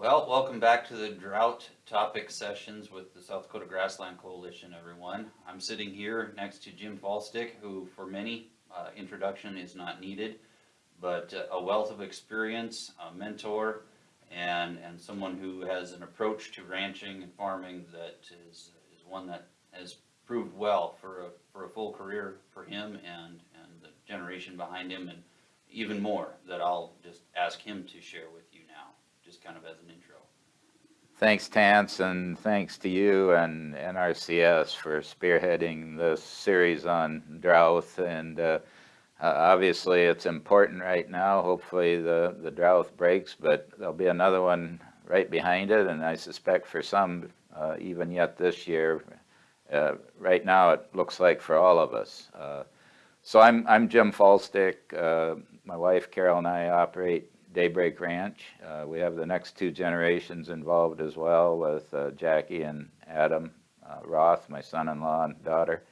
Well, welcome back to the drought topic sessions with the South Dakota Grassland Coalition, everyone. I'm sitting here next to Jim Faulstich, who for many, uh, introduction is not needed, but uh, a wealth of experience, a mentor, and, and someone who has an approach to ranching and farming that is, is one that has proved well for a, for a full career for him and, and the generation behind him, and even more that I'll just ask him to share with just kind of as an intro. Thanks, Tanse, and thanks to you and NRCS for spearheading this series on drought. And uh, uh, obviously, it's important right now. Hopefully, the, the drought breaks, but there'll be another one right behind it. And I suspect for some, uh, even yet this year, uh, right now it looks like for all of us. Uh, so I'm, I'm Jim Faulstich. Uh, my wife Carol and I operate Daybreak Ranch. Uh, we have the next two generations involved as well with uh, Jackie and Adam uh, Roth, my son-in-law and daughter,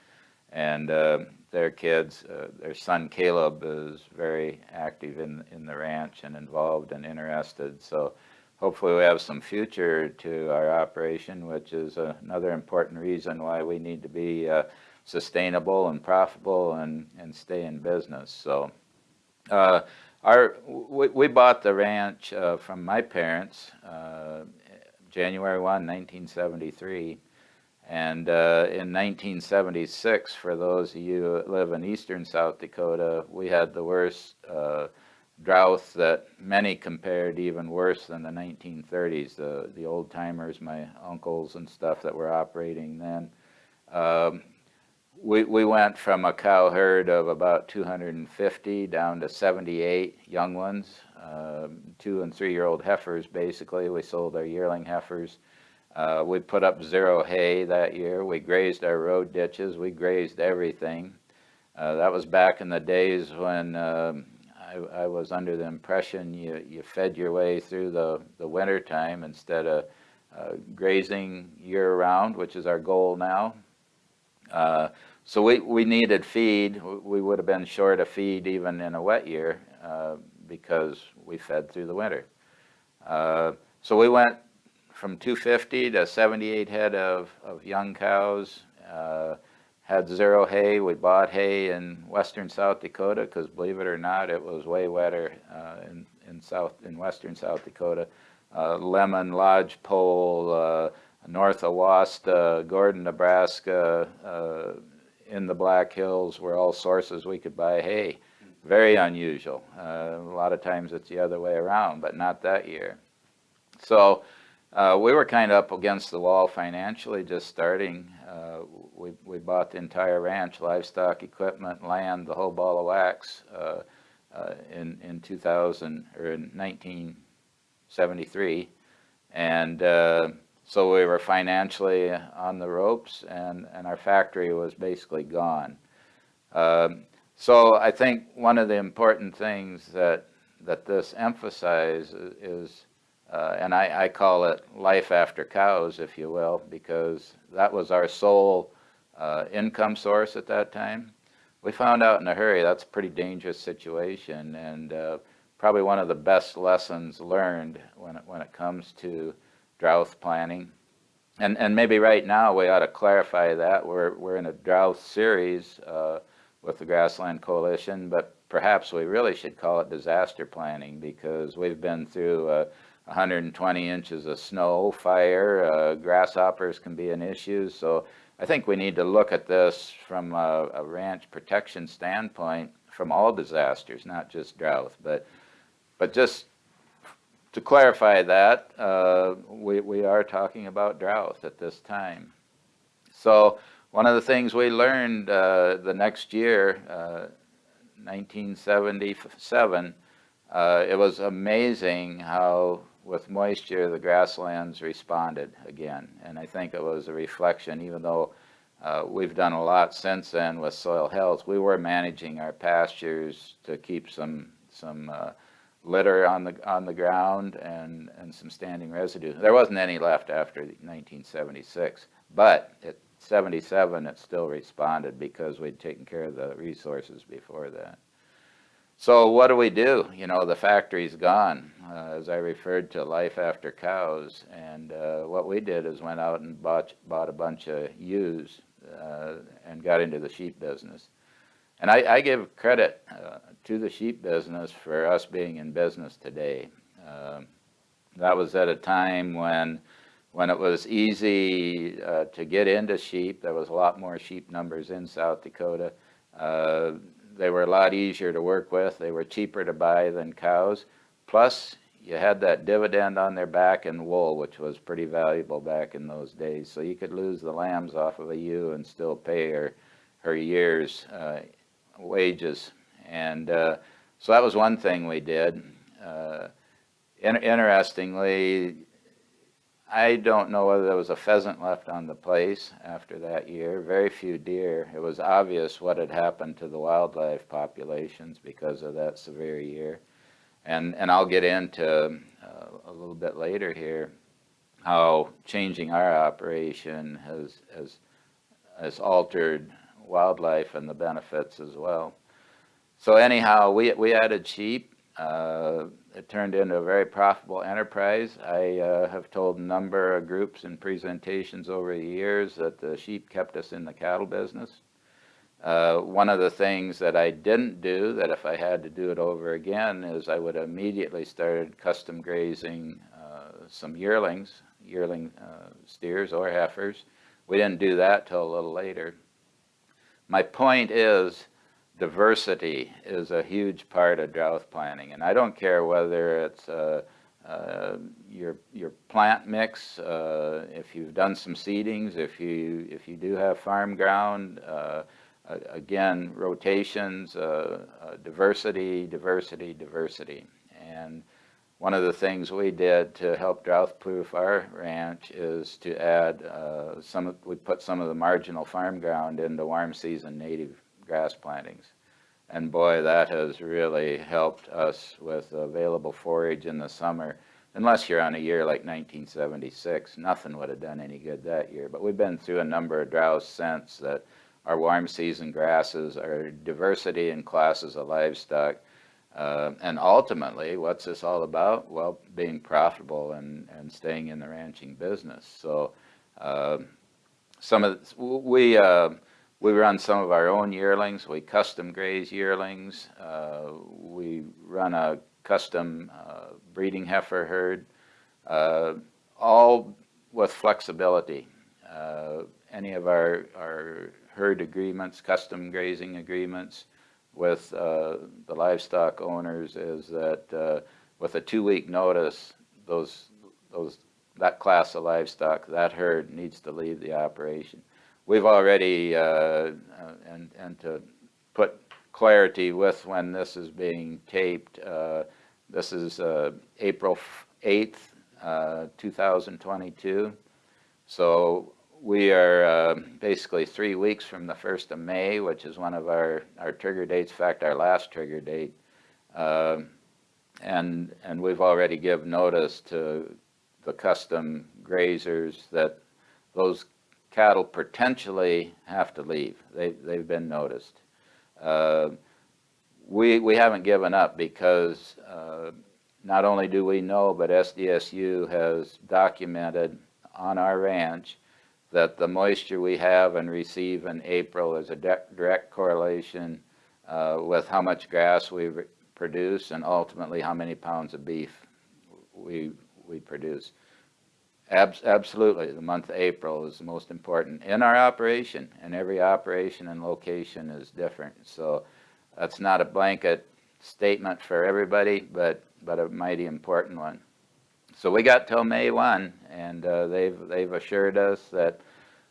and uh, their kids. Uh, their son Caleb is very active in, in the ranch and involved and interested. So hopefully we have some future to our operation, which is another important reason why we need to be sustainable and profitable and, and stay in business. So uh, our, we, we, bought the ranch uh, from my parents uh, January 1, 1973. And uh, in 1976, for those of you who live in eastern South Dakota, we had the worst uh, drought that many compared even worse than the 1930s. The, the old timers, my uncles and stuff that were operating then. Um, we, we went from a cow herd of about 250 down to 78 young ones, uh, two and three year old heifers basically. We sold our yearling heifers. Uh, we put up zero hay that year. We grazed our road ditches. We grazed everything. Uh, that was back in the days when um, I, I, was under the impression you, you fed your way through the, the winter time instead of uh, grazing year round, which is our goal now. So we, we needed feed. We would have been short of feed even in a wet year uh, because we fed through the winter. Uh, so we went from 250 to 78 head of, of young cows, uh, had zero hay. We bought hay in western South Dakota because believe it or not, it was way wetter uh, in, in, south, in western South Dakota. Uh, Lemmon, Lodgepole, uh, North Awasta, Gordon, Nebraska, in the Black Hills were all sources we could buy hay. Very unusual. Uh, a lot of times it's the other way around, but not that year. So uh, we were kind of up against the wall financially just starting. Uh, we, we bought the entire ranch, livestock, equipment, land, the whole ball of wax uh, uh, in, in 2000 or in 1973. And uh, so we were financially on the ropes and, and our factory was basically gone. Um, so I think one of the important things that, that this emphasizes is, uh, and I, I, call it life after cows, if you will, because that was our sole uh, income source at that time. We found out in a hurry that's a pretty dangerous situation and uh, probably one of the best lessons learned when it, when it comes to drought planning. And, and maybe right now we ought to clarify that. We're, we're in a drought series uh, with the Grassland Coalition, but perhaps we really should call it disaster planning because we've been through uh, 120 inches of snow, fire, uh, grasshoppers can be an issue. So I think we need to look at this from a, a ranch protection standpoint from all disasters, not just drought, but, but just to clarify that, uh, we, we are talking about drought at this time. So one of the things we learned uh, the next year, uh, 1977, uh, it was amazing how with moisture the grasslands responded again. And I think it was a reflection, even though uh, we've done a lot since then with soil health, we were managing our pastures to keep some, some uh, litter on the on the ground and and some standing residue. There wasn't any left after 1976, but at 77 it still responded because we'd taken care of the resources before that. So what do we do? You know, the factory's gone, uh, as I referred to life after cows. And uh, what we did is went out and bought, bought a bunch of ewes uh, and got into the sheep business. And I, I give credit uh, to the sheep business for us being in business today. Um that was at a time when, when it was easy uh, to get into sheep. There was a lot more sheep numbers in South Dakota. Uh, they were a lot easier to work with. They were cheaper to buy than cows. Plus, you had that dividend on their back in wool, which was pretty valuable back in those days. So you could lose the lambs off of a ewe and still pay her, her year's uh, wages. And uh, so that was one thing we did. Uh, in interestingly, I don't know whether there was a pheasant left on the place after that year. Very few deer. It was obvious what had happened to the wildlife populations because of that severe year. And, and I'll get into uh, a little bit later here how changing our operation has, has, has altered wildlife and the benefits as well. So anyhow, we, we added sheep. Uh, it turned into a very profitable enterprise. I uh, have told a number of groups and presentations over the years that the sheep kept us in the cattle business. Uh, one of the things that I didn't do, that if I had to do it over again, is I would immediately started custom grazing uh, some yearlings, yearling uh, steers or heifers. We didn't do that till a little later. My point is, diversity is a huge part of drought planning. And I don't care whether it's uh, uh, your, your plant mix, uh, if you've done some seedings, if you, if you do have farm ground, uh, again, rotations, uh, uh, diversity, diversity, diversity. And one of the things we did to help drought-proof our ranch is to add some, we put some of the marginal farm ground into warm season native grass plantings. And boy, that has really helped us with available forage in the summer. Unless you're on a year like 1976, nothing would have done any good that year. But we've been through a number of droughts since that our warm season grasses, our diversity in classes of livestock, uh, and ultimately, what's this all about? Well, being profitable and, and staying in the ranching business. So uh, some of, the, we, uh, we run some of our own yearlings. We custom graze yearlings. Uh, we run a custom uh, breeding heifer herd, uh, all with flexibility. Uh, any of our, our herd agreements, custom grazing agreements with uh, the livestock owners is that uh, with a two-week notice, those, those, that class of livestock, that herd needs to leave the operation we've already, uh, uh, and, and to put clarity with when this is being taped, uh, this is uh, April 8th, uh, 2022. So we are uh, basically three weeks from the 1st of May, which is one of our, our trigger dates, in fact, our last trigger date. and, and we've already given notice to the custom grazers that those cattle potentially have to leave. They, they've been noticed. Uh, we, we haven't given up because uh, not only do we know, but SDSU has documented on our ranch that the moisture we have and receive in April is a direct correlation uh, with how much grass we produce and ultimately how many pounds of beef we, we produce. Abs absolutely, the month of April is the most important in our operation, and every operation and location is different. So that's not a blanket statement for everybody, but, but a mighty important one. So we got till May 1, and uh, they've, they've assured us that,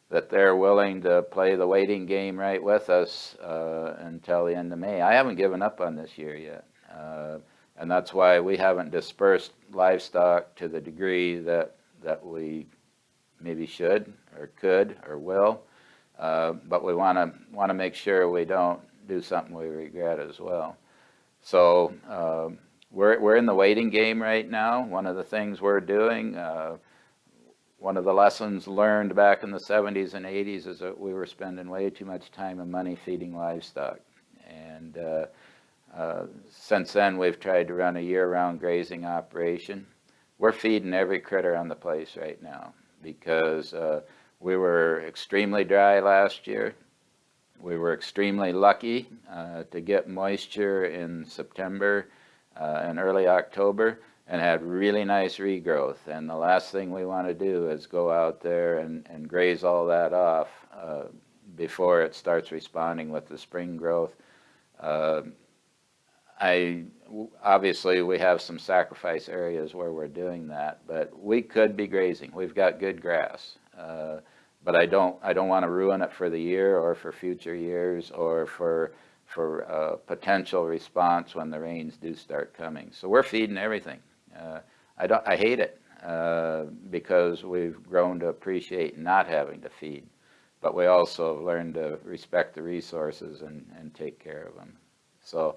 that they're willing to play the waiting game right with us uh, until the end of May. I haven't given up on this year yet. Uh, and that's why we haven't dispersed livestock to the degree that that we maybe should or could or will. Uh, but we want to want to make sure we don't do something we regret as well. So uh, we're, we're in the waiting game right now. One of the things we're doing, uh, one of the lessons learned back in the 70s and 80s is that we were spending way too much time and money feeding livestock. And uh, uh, since then, we've tried to run a year-round grazing operation. We're feeding every critter on the place right now because uh, we were extremely dry last year. We were extremely lucky uh, to get moisture in September uh, and early October and had really nice regrowth. And the last thing we want to do is go out there and, and graze all that off uh, before it starts responding with the spring growth. I, obviously, we have some sacrifice areas where we're doing that, but we could be grazing. We've got good grass. Uh, But I don't, I don't want to ruin it for the year or for future years or for, for uh, potential response when the rains do start coming. So we're feeding everything. Uh, I don't, I hate it uh, because we've grown to appreciate not having to feed. But we also have learned to respect the resources and, and take care of them. So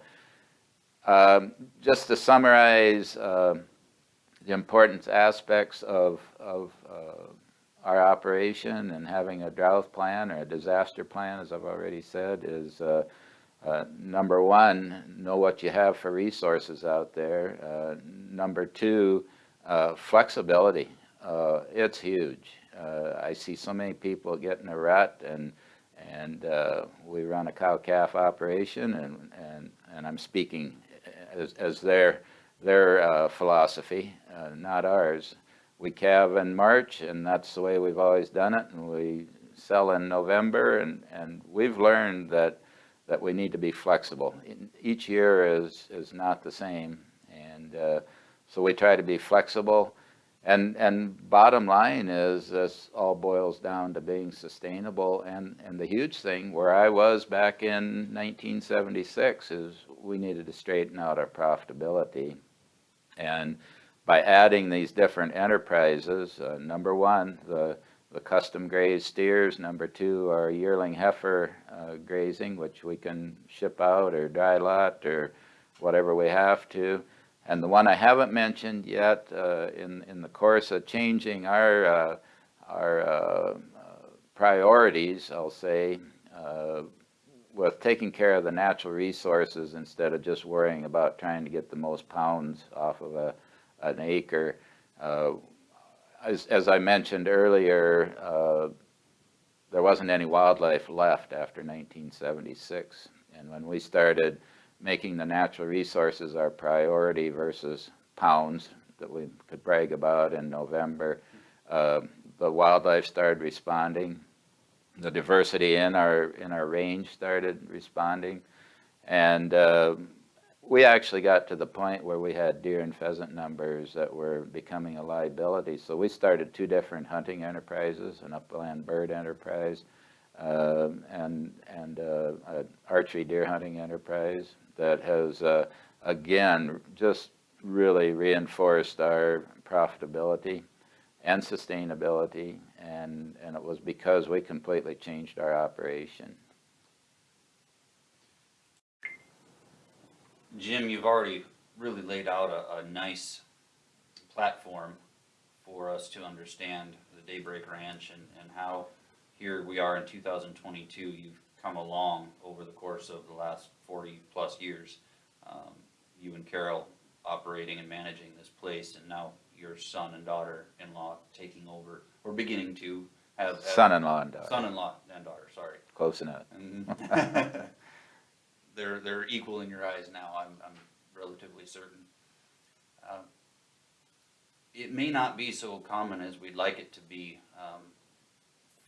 um, just to summarize um, the important aspects of, of uh, our operation and having a drought plan or a disaster plan, as I've already said, is uh, uh, number one, know what you have for resources out there. Uh, number two, uh, flexibility. Uh, it's huge. Uh, I see so many people get in a rut and and uh, we run a cow-calf operation and, and, and I'm speaking as, as their, their uh, philosophy, uh, not ours. We calve in March and that's the way we've always done it and we sell in November and, and we've learned that, that we need to be flexible. Each year is, is not the same and uh, so we try to be flexible. And, and bottom line is this all boils down to being sustainable. And, and the huge thing where I was back in 1976 is we needed to straighten out our profitability. And by adding these different enterprises, uh, number one, the, the custom grazed steers, number two, our yearling heifer uh, grazing, which we can ship out or dry lot or whatever we have to. And the one I haven't mentioned yet, uh, in, in the course of changing our, uh, our uh, uh, priorities, I'll say, uh, with taking care of the natural resources instead of just worrying about trying to get the most pounds off of a, an acre. As, as I mentioned earlier, there wasn't any wildlife left after 1976. And when we started making the natural resources our priority versus pounds that we could brag about in November. Uh, the wildlife started responding. The diversity in our in our range started responding, and uh, we actually got to the point where we had deer and pheasant numbers that were becoming a liability. So we started two different hunting enterprises, an upland bird enterprise, um, and and uh, an archery deer hunting enterprise that has uh, again just really reinforced our profitability and sustainability and and it was because we completely changed our operation. Jim, you've already really laid out a, a nice platform for us to understand the Daybreak Ranch and, and how here we are in two thousand twenty-two, you've come along over the course of the last forty plus years. Um, you and Carol operating and managing this place and now your son and daughter-in-law taking over, or beginning to have. have- Son-in-law and daughter, Son-in-law and daughter, sorry. close enough. Mhm. They're, they're equal in your eyes now, I'm, I'm relatively certain. Um, It may not be so common as we'd like it to be, um,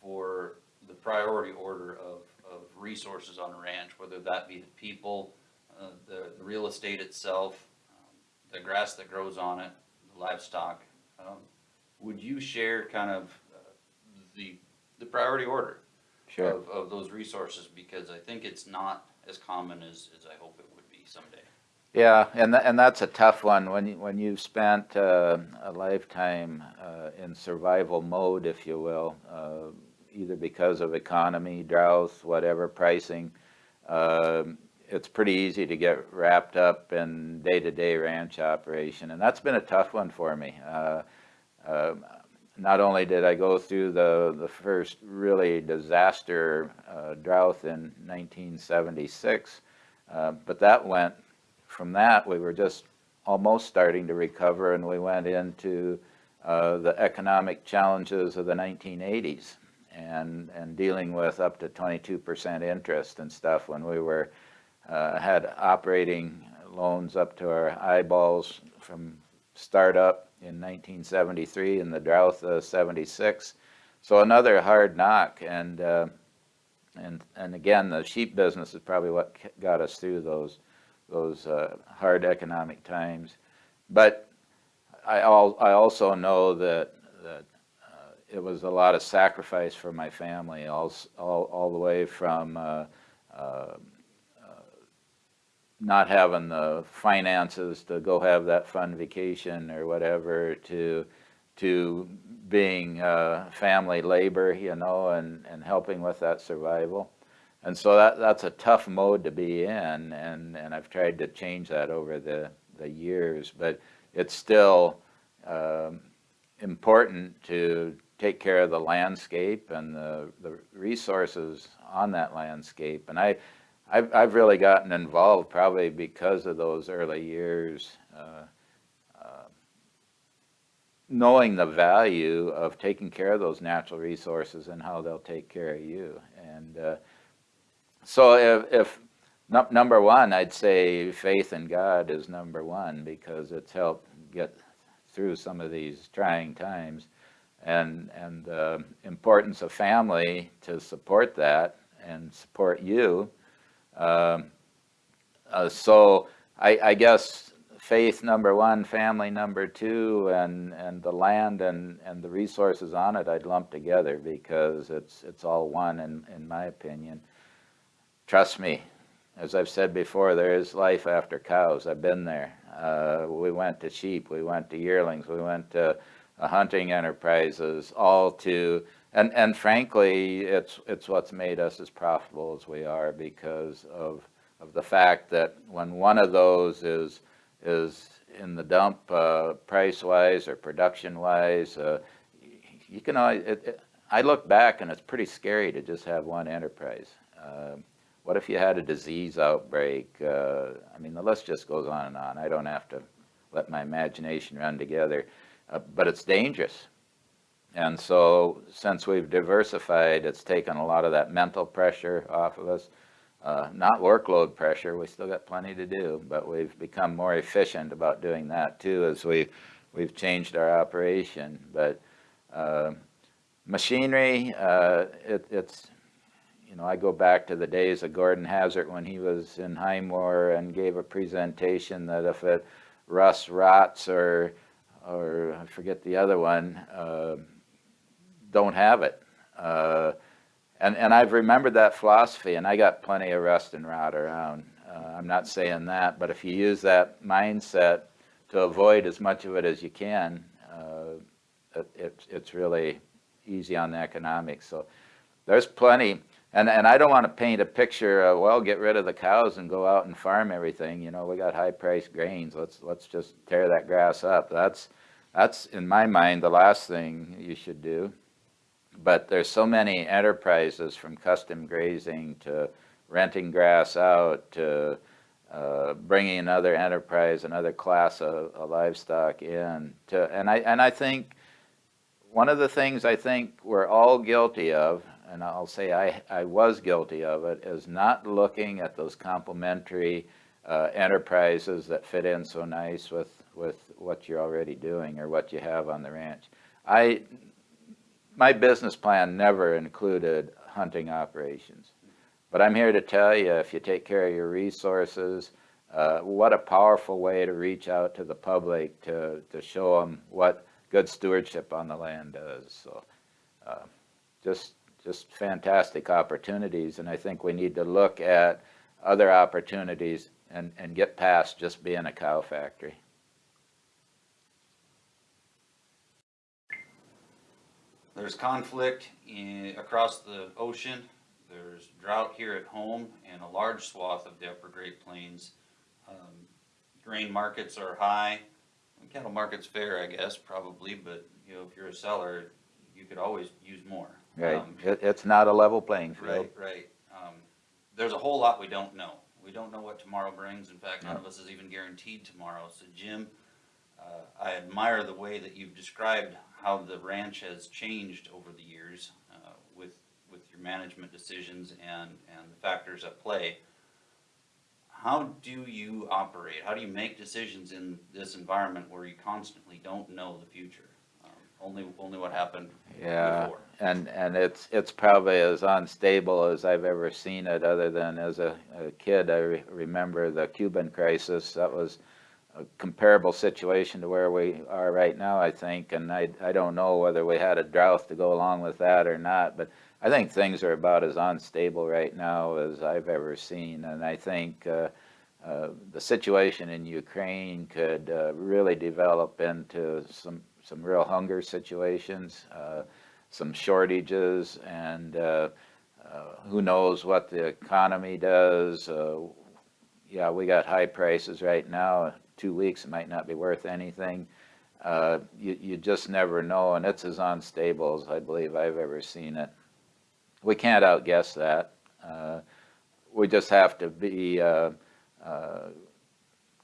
for the priority order of, of resources on a ranch, whether that be the people, uh, the, the real estate itself, um, the grass that grows on it, the livestock. Um, Would you share kind of uh, the, the priority order? Sure. of, of those resources, because I think it's not as common as, as I hope it would be someday. Yeah, and tha- and that's a tough one when you, when you've spent uh, a lifetime uh, in survival mode, if you will, uh, either because of economy, drought, whatever pricing. Um it's pretty easy to get wrapped up in day-to-day ranch operation, and that's been a tough one for me. Uh, um, not only did I go through the, the first really disaster uh, drought in 1976, uh, but that went from that, we were just almost starting to recover and we went into uh, the economic challenges of the 1980s and, and dealing with up to 22% interest and stuff when we were, uh, had operating loans up to our eyeballs from startup in 1973 and the drought of 76. So another hard knock and, uh, and, and again, the sheep business is probably what got us through those, those uh, hard economic times. But I, al- I also know that, that it was a lot of sacrifice for my family, all, all, all the way from uh, uh, not having the finances to go have that fun vacation or whatever to to being uh, family labor, you know, and, and helping with that survival. And so that, that's a tough mode to be in, and, and I've tried to change that over the, the years, but it's still um, important to take care of the landscape and the, the resources on that landscape. And I, I've, I've really gotten involved probably because of those early years, uh, uh, knowing the value of taking care of those natural resources and how they'll take care of you. And uh, so if, if num- number one, I'd say faith in God is number one because it's helped get through some of these trying times. And, and the importance of family to support that and support you. Um, uh, so I, I guess faith number one, family number two, and, and the land and, and the resources on it I'd lump together because it's, it's all one in, in my opinion. Trust me, as I've said before, there is life after cows. I've been there. Uh, we went to sheep, we went to yearlings, we went to hunting enterprises, all to, and, and frankly, it's, it's what's made us as profitable as we are because of, of the fact that when one of those is, is in the dump, uh, price-wise or production-wise, uh, you can always, it, it, I look back and it's pretty scary to just have one enterprise. Um, what if you had a disease outbreak? Uh, I mean, the list just goes on and on. I don't have to let my imagination run together, uh, but it's dangerous. And so, since we've diversified, it's taken a lot of that mental pressure off of us. Uh, not workload pressure, we still got plenty to do, but we've become more efficient about doing that too as we, we've changed our operation. But uh, machinery, uh, it, it's, you know, I go back to the days of Gordon Hazard when he was in Highmore and gave a presentation that if it rusts, rots, or, or I forget the other one, uh, don't have it. Uh, and, and I've remembered that philosophy, and I got plenty of rust and rot around. Uh, I'm not saying that, but if you use that mindset to avoid as much of it as you can, uh, it, it's, it's really easy on the economics. So there's plenty. And, and I don't want to paint a picture of, well, get rid of the cows and go out and farm everything. You know, we got high priced grains. Let's, let's just tear that grass up. That's, that's, in my mind, the last thing you should do. But there's so many enterprises from custom grazing to renting grass out to uh, bringing another enterprise, another class of, of livestock in. To, and, I, and I think one of the things I think we're all guilty of, and I'll say I, I was guilty of it, is not looking at those complementary uh, enterprises that fit in so nice with, with what you're already doing or what you have on the ranch. I, my business plan never included hunting operations. But I'm here to tell you, if you take care of your resources, uh, what a powerful way to reach out to the public to, to show them what good stewardship on the land does. So uh, just, just fantastic opportunities. And I think we need to look at other opportunities and, and get past just being a cow factory. There's conflict in, across the ocean. There's drought here at home and a large swath of the upper Great Plains. Um, grain markets are high. Cattle market's fair, I guess, probably, but you know, if you're a seller, you could always use more. Right? Um, It, it's not a level playing field. Right, right. Um, there's a whole lot we don't know. we don't know what tomorrow brings. In fact, none of us is even guaranteed tomorrow. So Jim, uh, I admire the way that you've described how the ranch has changed over the years, uh, with, with your management decisions and, and the factors at play. How do you operate? How do you make decisions in this environment where you constantly don't know the future? Only, only what happened Yeah, before. and, and it's, it's probably as unstable as I've ever seen it, other than as a, a kid, I re- remember the Cuban crisis, that was a comparable situation to where we are right now, I think, and I, I don't know whether we had a drought to go along with that or not, but I think things are about as unstable right now as I've ever seen, and I think, uh, uh, the situation in Ukraine could, uh, really develop into some, some real hunger situations, uh, some shortages, and, uh, uh, who knows what the economy does. Uh, yeah, we got high prices right now. Two weeks, it might not be worth anything. Uh, you, you just never know, and it's as unstable as I believe I've ever seen it. We can't outguess that. We just have to be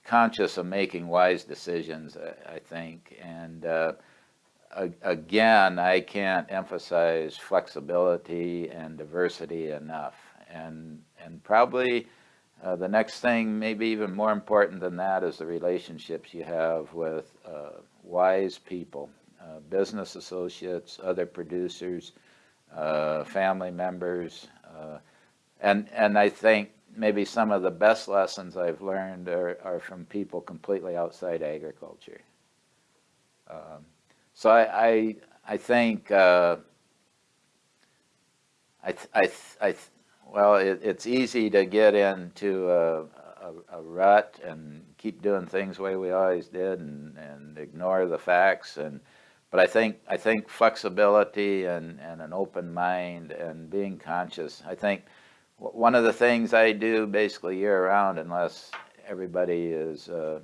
conscious of making wise decisions, I, think. And uh, again, I can't emphasize flexibility and diversity enough. And, and probably uh, the next thing, maybe even more important than that, is the relationships you have with uh, wise people, uh, business associates, other producers, uh, family members. uh, And, and I think maybe some of the best lessons I've learned are, are from people completely outside agriculture. Um, So I, I, I think, uh, I, th- I, th- I, th- well, it, it's easy to get into a, a, a rut and keep doing things the way we always did and, and ignore the facts and, but I think, I think flexibility and, and an open mind and being conscious, I think one of the things I do basically year round unless everybody is, uh,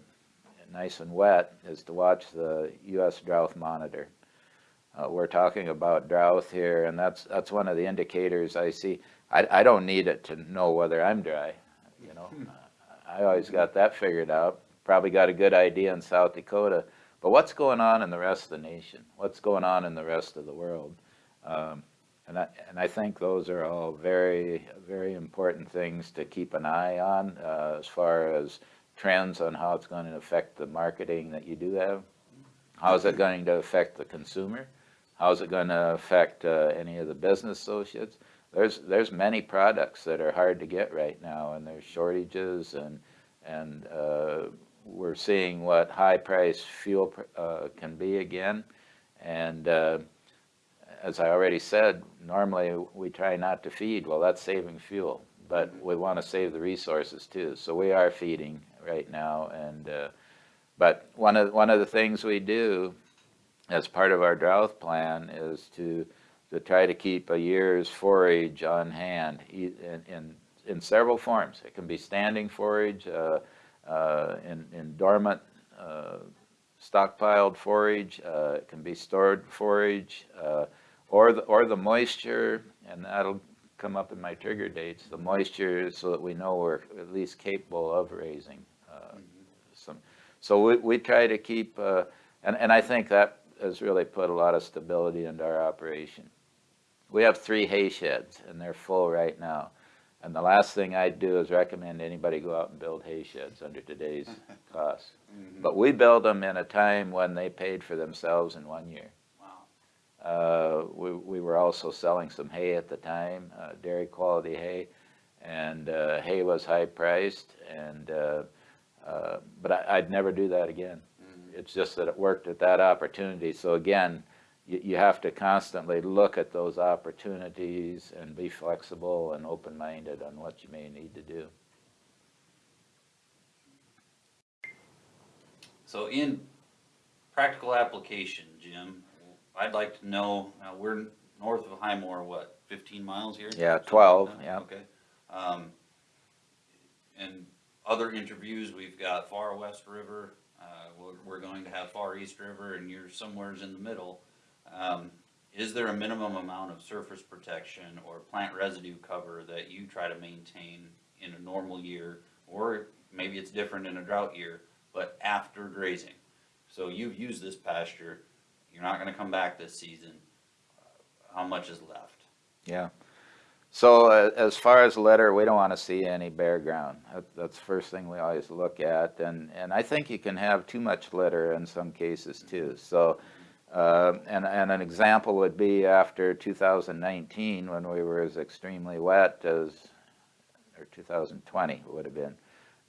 nice and wet, is to watch the US drought monitor. Uh, we're talking about drought here, and that's, that's one of the indicators I see. I, I don't need it to know whether I'm dry, you know. I always got that figured out, probably got a good idea in South Dakota. But what's going on in the rest of the nation? What's going on in the rest of the world? Um, and I, and I think those are all very, very important things to keep an eye on, uh, as far as trends on how it's going to affect the marketing that you do have. How is it going to affect the consumer? How is it going to affect uh, any of the business associates? There's, there's many products that are hard to get right now, and there's shortages, and, and uh, we're seeing what high-priced fuel uh, can be again. And uh, as I already said, normally we try not to feed, well, that's saving fuel, but we want to save the resources too. So we are feeding right now, and, uh, but one of, one of the things we do as part of our drought plan is to, to try to keep a year's forage on hand in, in, in several forms. It can be standing forage, uh, uh, in, in dormant, uh, stockpiled forage, uh, it can be stored forage, uh, or the, or the moisture, and that'll come up in my trigger dates, the moisture so that we know we're at least capable of raising uh, some. So we, we try to keep, uh, and, and I think that has really put a lot of stability into our operation. We have three hay sheds, and they're full right now. And the last thing I'd do is recommend anybody go out and build hay sheds under today's costs. But we built them in a time when they paid for themselves in one year. Uh, we, we were also selling some hay at the time, uh, dairy quality hay, and uh, hay was high priced. And uh, uh, but I, I'd never do that again. It's just that it worked at that opportunity. So again, you, you have to constantly look at those opportunities and be flexible and open minded on what you may need to do. So in practical application, Jim, I'd like to know, uh, we're north of Highmore, what, fifteen miles here? Yeah, Something 12, that? yeah. Okay. Um, in other interviews, we've got Far West River, uh, we're, we're going to have Far East River, and you're somewheres in the middle. Um, is there a minimum amount of surface protection or plant residue cover that you try to maintain in a normal year, or maybe it's different in a drought year, but after grazing. So you've used this pasture, you're not gonna come back this season, how much is left? Yeah. So uh, as far as litter, we don't want to see any bare ground. That, that's the first thing we always look at. And, and I think you can have too much litter in some cases too. So, uh, and, and an example would be after 2019 when we were as extremely wet as, or 2020 would have been,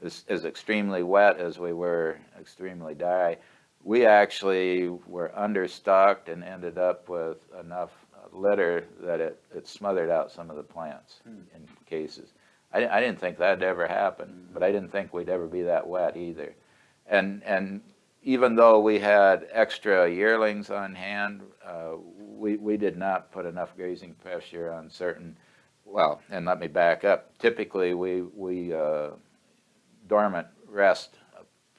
as, as extremely wet as we were extremely dry. We actually were understocked and ended up with enough uh, litter that it, it smothered out some of the plants in cases. I, I didn't think that'd ever happen, but I didn't think we'd ever be that wet either. And, and even though we had extra yearlings on hand, uh, we, we did not put enough grazing pressure on certain, well, and let me back up. Typically, we, we, uh, dormant rest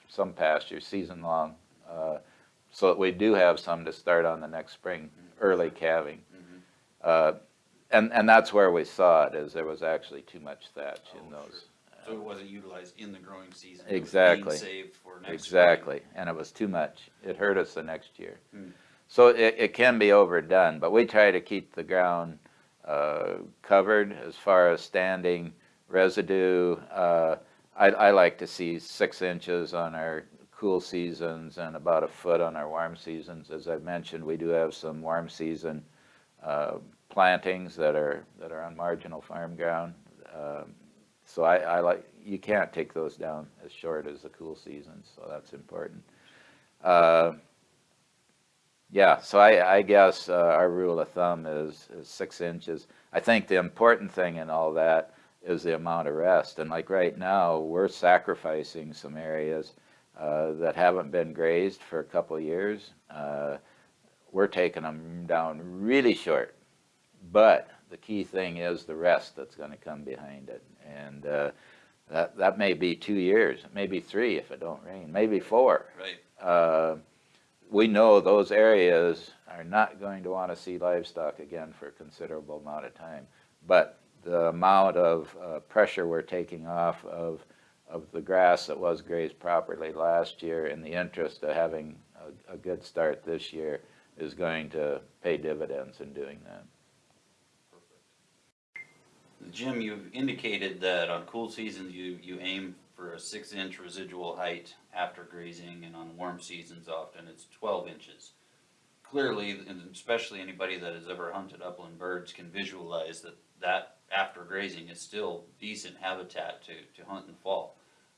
some pastures season-long, uh, so that we do have some to start on the next spring, early calving. Uh, And, and that's where we saw it, is there was actually too much thatch in Oh, those. So it wasn't utilized in the growing season? it was being Exactly. Saved for next? Exactly, and it was too much. It hurt us the next year. Hmm. So it, it can be overdone, but we try to keep the ground, uh, covered as far as standing residue. Uh, I, I like to see six inches on our cool seasons and about a foot on our warm seasons. As I mentioned, we do have some warm season, uh, plantings that are, that are on marginal farm ground. Um, So I, I like, you can't take those down as short as the cool seasons, so that's important. Uh, Yeah, so I, I guess uh, our rule of thumb is, is six inches. I think the important thing in all that is the amount of rest. And like right now, we're sacrificing some areas uh, that haven't been grazed for a couple of years. Uh, We're taking them down really short. But the key thing is the rest that's gonna come behind it. And uh, that, that may be two years, maybe three if it don't rain, maybe four Right, uh, we know those areas are not going to want to see livestock again for a considerable amount of time. But the amount of uh, pressure we're taking off of, of the grass that was grazed properly last year in the interest of having a, a good start this year is going to pay dividends in doing that. Jim, you've indicated that on cool seasons, you, you aim for a six inch residual height after grazing, and on warm seasons often it's twelve inches. Clearly, and especially anybody that has ever hunted upland birds can visualize that that after grazing is still decent habitat to, to hunt the fall.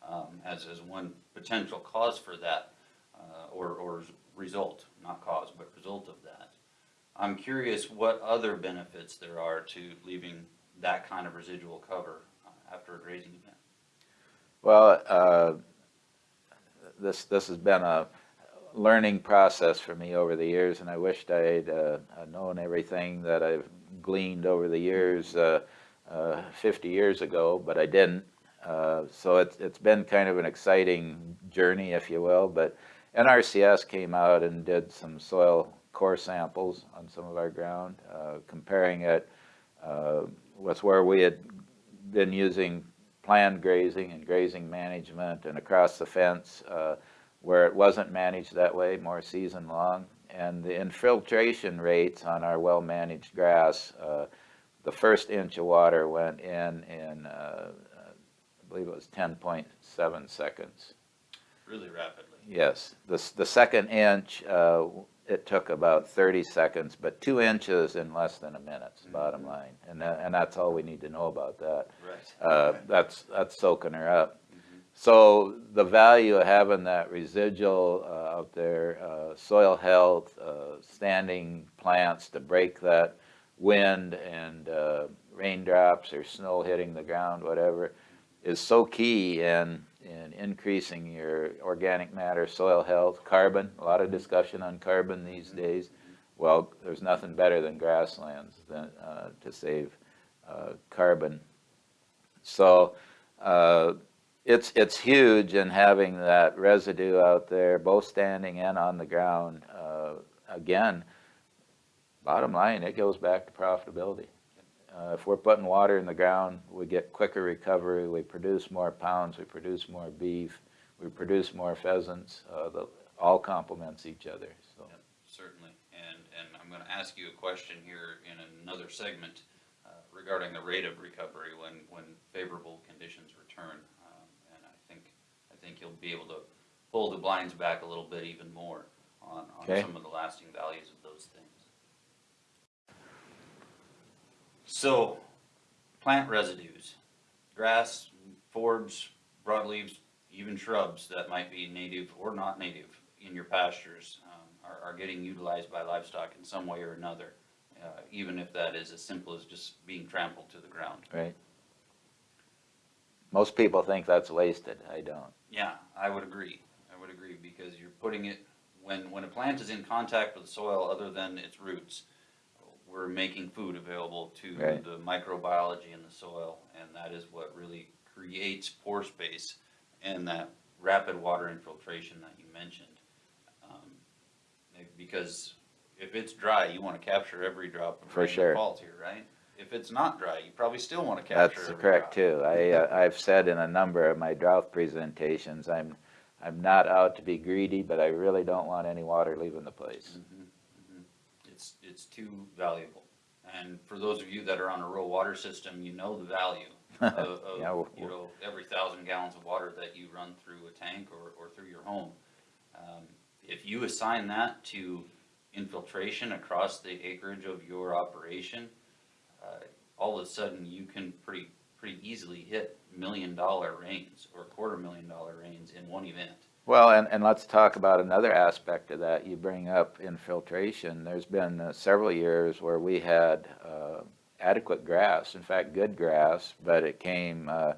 Um, as, as one potential cause for that, uh, or, or result, not cause, but result of that. I'm curious what other benefits there are to leaving that kind of residual cover uh, after a grazing event. Well, uh, this, this has been a learning process for me over the years, and I wished I'd uh, known everything that I've gleaned over the years uh, uh, 50 years ago, but I didn't. Uh, So it's, it's been kind of an exciting journey, if you will, but NRCS came out and did some soil core samples on some of our ground, uh, comparing it uh, with where we had been using planned grazing and grazing management and across the fence uh, where it wasn't managed that way, more season-long. And the infiltration rates on our well-managed grass, uh, the first inch of water went in in, uh, I believe it was 10.7 seconds. really rapidly. Yes, the, the second inch, uh, it took about 30 seconds, but two inches in less than a minute's bottom line. And that, and that's all we need to know about that. Right. Uh, that's, that's soaking her up. So the value of having that residual uh, out there, uh, soil health, uh, standing plants to break that wind and uh, raindrops or snow hitting the ground, whatever, is so key in, in increasing your organic matter, soil health, carbon, a lot of discussion on carbon these days. Well, there's nothing better than grasslands than, uh, to save uh, carbon. So uh, it's, it's huge in having that residue out there, both standing and on the ground. Uh, Again, bottom line, it goes back to profitability. Uh, if we're putting water in the ground, we get quicker recovery, we produce more pounds, we produce more beef, we produce more pheasants, uh, the, all complements each other, so. Yep, Certainly, and, and I'm gonna ask you a question here in another segment uh, regarding the rate of recovery when, when favorable conditions return. Um, And I think, I think you'll be able to pull the blinds back a little bit even more on, on Okay. some of the lasting values of those things. So, plant residues, grass, forbs, broadleaves, even shrubs that might be native or not native in your pastures um, are, are getting utilized by livestock in some way or another, uh, even if that is as simple as just being trampled to the ground. Right. Most people think that's wasted, I don't. Yeah, I would agree. I would agree because you're putting it, when, when a plant is in contact with the soil other than its roots, we're making food available to Right. the microbiology in the soil, and that is what really creates pore space and that rapid water infiltration that you mentioned. Um, Because if it's dry, you wanna capture every drop of For rain sure. that falls here, right? If it's not dry, you probably still wanna capture That's every correct drop. too. I, uh, I've said in a number of my drought presentations, I'm, I'm not out to be greedy, but I really don't want any water leaving the place. Mhm. It's, it's too valuable. And for those of you that are on a rural water system, you know the value of, of, Yeah, well- you know, every thousand gallons of water that you run through a tank or, or through your home. Um, If you assign that to infiltration across the acreage of your operation, uh, all of a sudden you can pretty, pretty easily hit million dollar rains or quarter million dollar rains in one event. Well, and, and let's talk about another aspect of that. You bring up infiltration. There's been uh, several years where we had uh, adequate grass, in fact, good grass, but it came uh,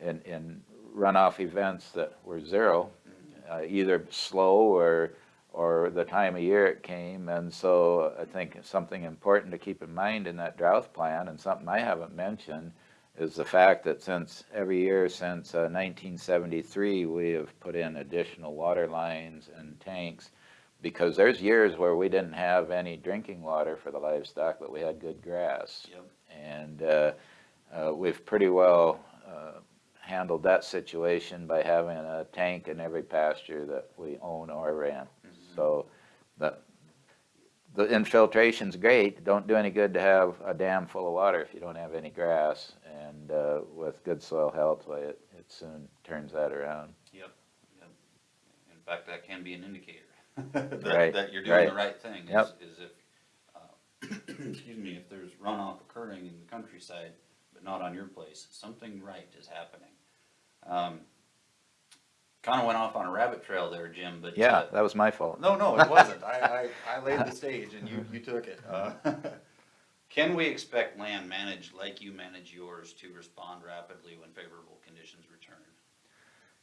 in, in runoff events that were zero, uh, either slow or, or the time of year it came. And so I think something important to keep in mind in that drought plan, and something I haven't mentioned, is the fact that since, every year since uh, 1973, we have put in additional water lines and tanks, because there's years where we didn't have any drinking water for the livestock, but we had good grass. Yep. And uh, uh, we've pretty well uh, handled that situation by having a tank in every pasture that we own or rent. So the, the infiltration's great, don't do any good to have a dam full of water if you don't have any grass. And uh, with good soil health, it, it soon turns that around. Yep, yep. In fact, that can be an indicator. that- Right, That you're doing the right. right thing, is, Yep. is if, uh, excuse me, if there's runoff occurring in the countryside, but not on your place, something right is happening. Um, Kinda went off on a rabbit trail there, Jim, but. Yeah, uh, that was my fault. No, no, it wasn't. I, I, I laid the stage and you, you took it. Uh, Can we expect land managed like you manage yours to respond rapidly when favorable conditions return?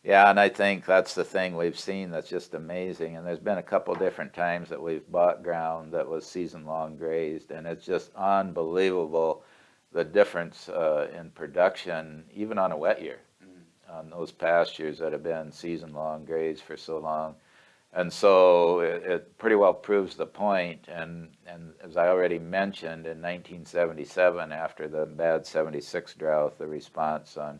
Yeah, and I think that's the thing we've seen that's just amazing. And there's been a couple different times that we've bought ground that was season-long grazed, and it's just unbelievable the difference uh, in production, even on a wet year, on those pastures that have been season-long grazed for so long. And so it, it pretty well proves the point. And, and as I already mentioned, in 1977, after the bad 76 drought, the response on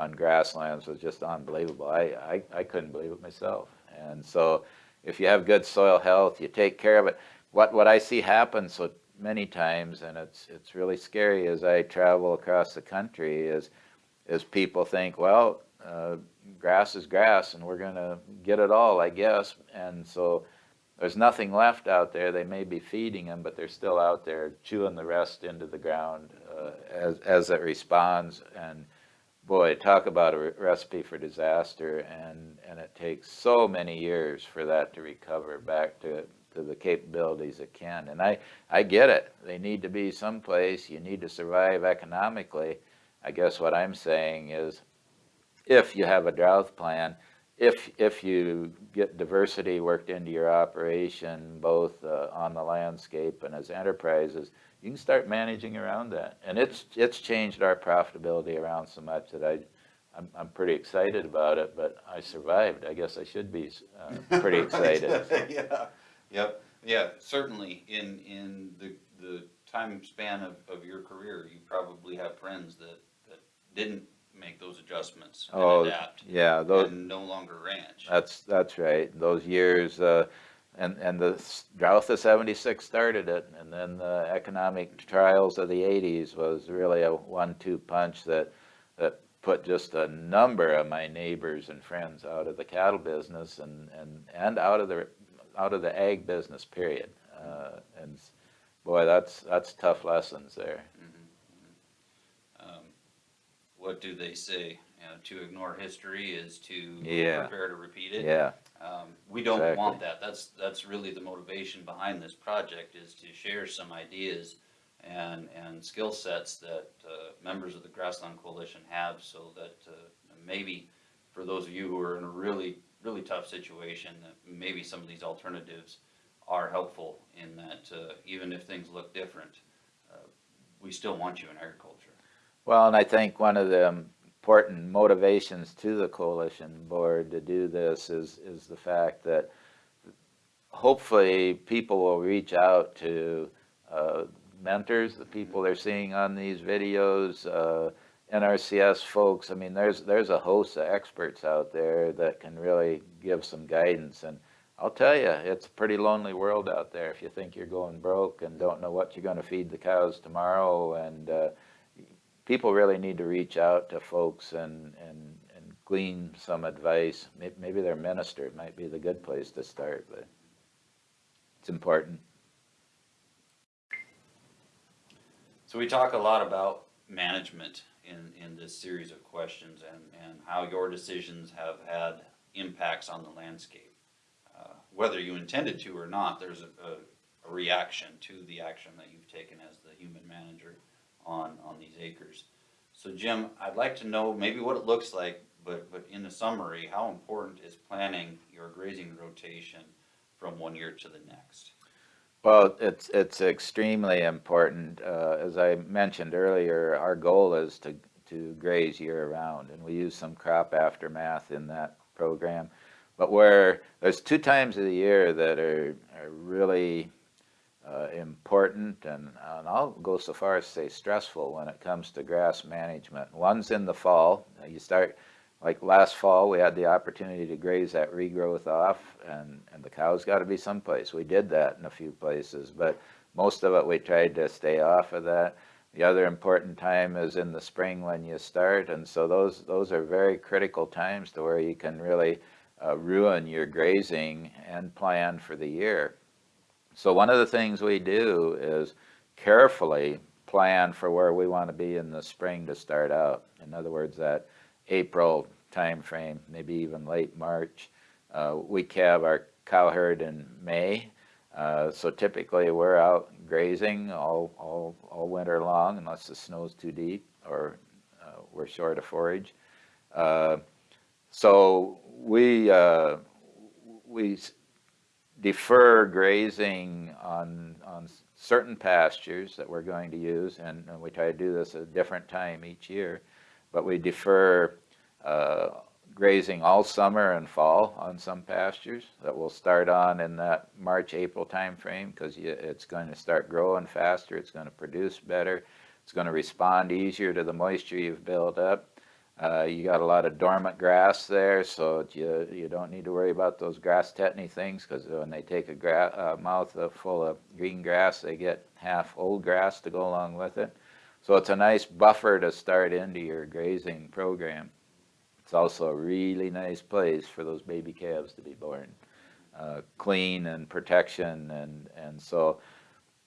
on grasslands was just unbelievable. I, I, I couldn't believe it myself. And so if you have good soil health, you take care of it. What, what I see happen so many times, and it's, it's really scary as I travel across the country, is, is people think, well, uh, grass is grass and we're gonna get it all, I guess. And so there's nothing left out there. They may be feeding them, but they're still out there chewing the rest into the ground uh, as, as it responds. And boy, talk about a re- recipe for disaster, and, and it takes so many years for that to recover back to, to the capabilities it can. And I, I get it. They need to be someplace. You need to survive economically. I guess what I'm saying is, if you have a drought plan, if, if you get diversity worked into your operation, both uh, on the landscape and as enterprises, you can start managing around that. And it's, it's changed our profitability around so much that I, I'm, I'm pretty excited about it, but I survived. I guess I should be uh, pretty excited. Yeah, yep, yeah, certainly in, in the, the time span of, of your career, you probably have friends that, that didn't make those adjustments Oh, and adapt yeah, those, and no longer ranch. That's, that's right, those years, uh, and, and the drought of seventy-six started it, and then the economic trials of the eighties was really a one-two punch that, that put just a number of my neighbors and friends out of the cattle business and, and, and out of the, out of the ag business, period. Uh, and boy, that's, that's tough lessons there. What do they say? You know, to ignore history is to Yeah. prepare to repeat it. Yeah, Um, we don't Exactly. want that. That's, that's really the motivation behind this project is to share some ideas and, and skill sets that, uh, members of the Grassland Coalition have so that, uh, maybe for those of you who are in a really, really tough situation, that maybe some of these alternatives are helpful in that, uh, even if things look different, uh, we still want you in agriculture. Well, and I think one of the important motivations to the coalition board to do this is, is the fact that hopefully people will reach out to uh, mentors, the people they're seeing on these videos, uh, NRCS folks. I mean, there's, there's a host of experts out there that can really give some guidance. And I'll tell you, it's a pretty lonely world out there if you think you're going broke and don't know what you're going to feed the cows tomorrow. And uh, people really need to reach out to folks and, and, and glean some advice. May- Maybe their minister might be the good place to start, but it's important. So we talk a lot about management in, in this series of questions and, and how your decisions have had impacts on the landscape. Uh, Whether you intended to or not, there's a, a, a reaction to the action that you've taken as the human manager on, on these acres. So Jim, I'd like to know maybe what it looks like, but, but in the summary, how important is planning your grazing rotation from one year to the next? Well, it's, it's extremely important. Uh, as I mentioned earlier, our goal is to, to graze year-round, and we use some crop aftermath in that program. But where, there's two times of the year that are, are really uh, important, and, and I'll go so far as say stressful when it comes to grass management. One's in the fall. You start, like last fall, we had the opportunity to graze that regrowth off, and, and the cows got to be someplace. We did that in a few places, but most of it we tried to stay off of that. The other important time is in the spring when you start, and so those those are very critical times to where you can really uh, ruin your grazing and plan for the year. So one of the things we do is carefully plan for where we want to be in the spring to start out. In other words, that April timeframe, maybe even late March. Uh, we calve our cow herd in May. Uh, so typically we're out grazing all, all, all winter long unless the snow's too deep or uh, we're short of forage. Uh, so we, uh, we defer grazing on, on certain pastures that we're going to use, and, and we try to do this at a different time each year. But we defer uh, grazing all summer and fall on some pastures that will start on in that March, April timeframe because it's going to start growing faster, it's going to produce better, it's going to respond easier to the moisture you've built up. Uh, you got a lot of dormant grass there, so you, you don't need to worry about those grass tetany things because when they take a uh, mouth full of green grass, they get half old grass to go along with it. So it's a nice buffer to start into your grazing program. It's also a really nice place for those baby calves to be born. Uh, clean and protection and, and so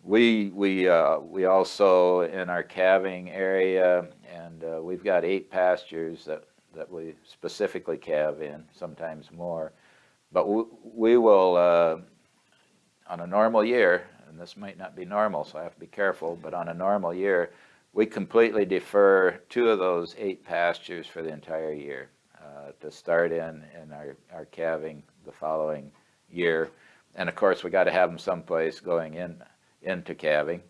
we, we, uh, we also in our calving area and uh, we've got eight pastures that, that we specifically calve in, sometimes more. But we, we will, uh, on a normal year, and this might not be normal, so I have to be careful, but on a normal year, we completely defer two of those eight pastures for the entire year uh, to start in, in our, our calving the following year. And of course, we got to have them someplace going in, into calving.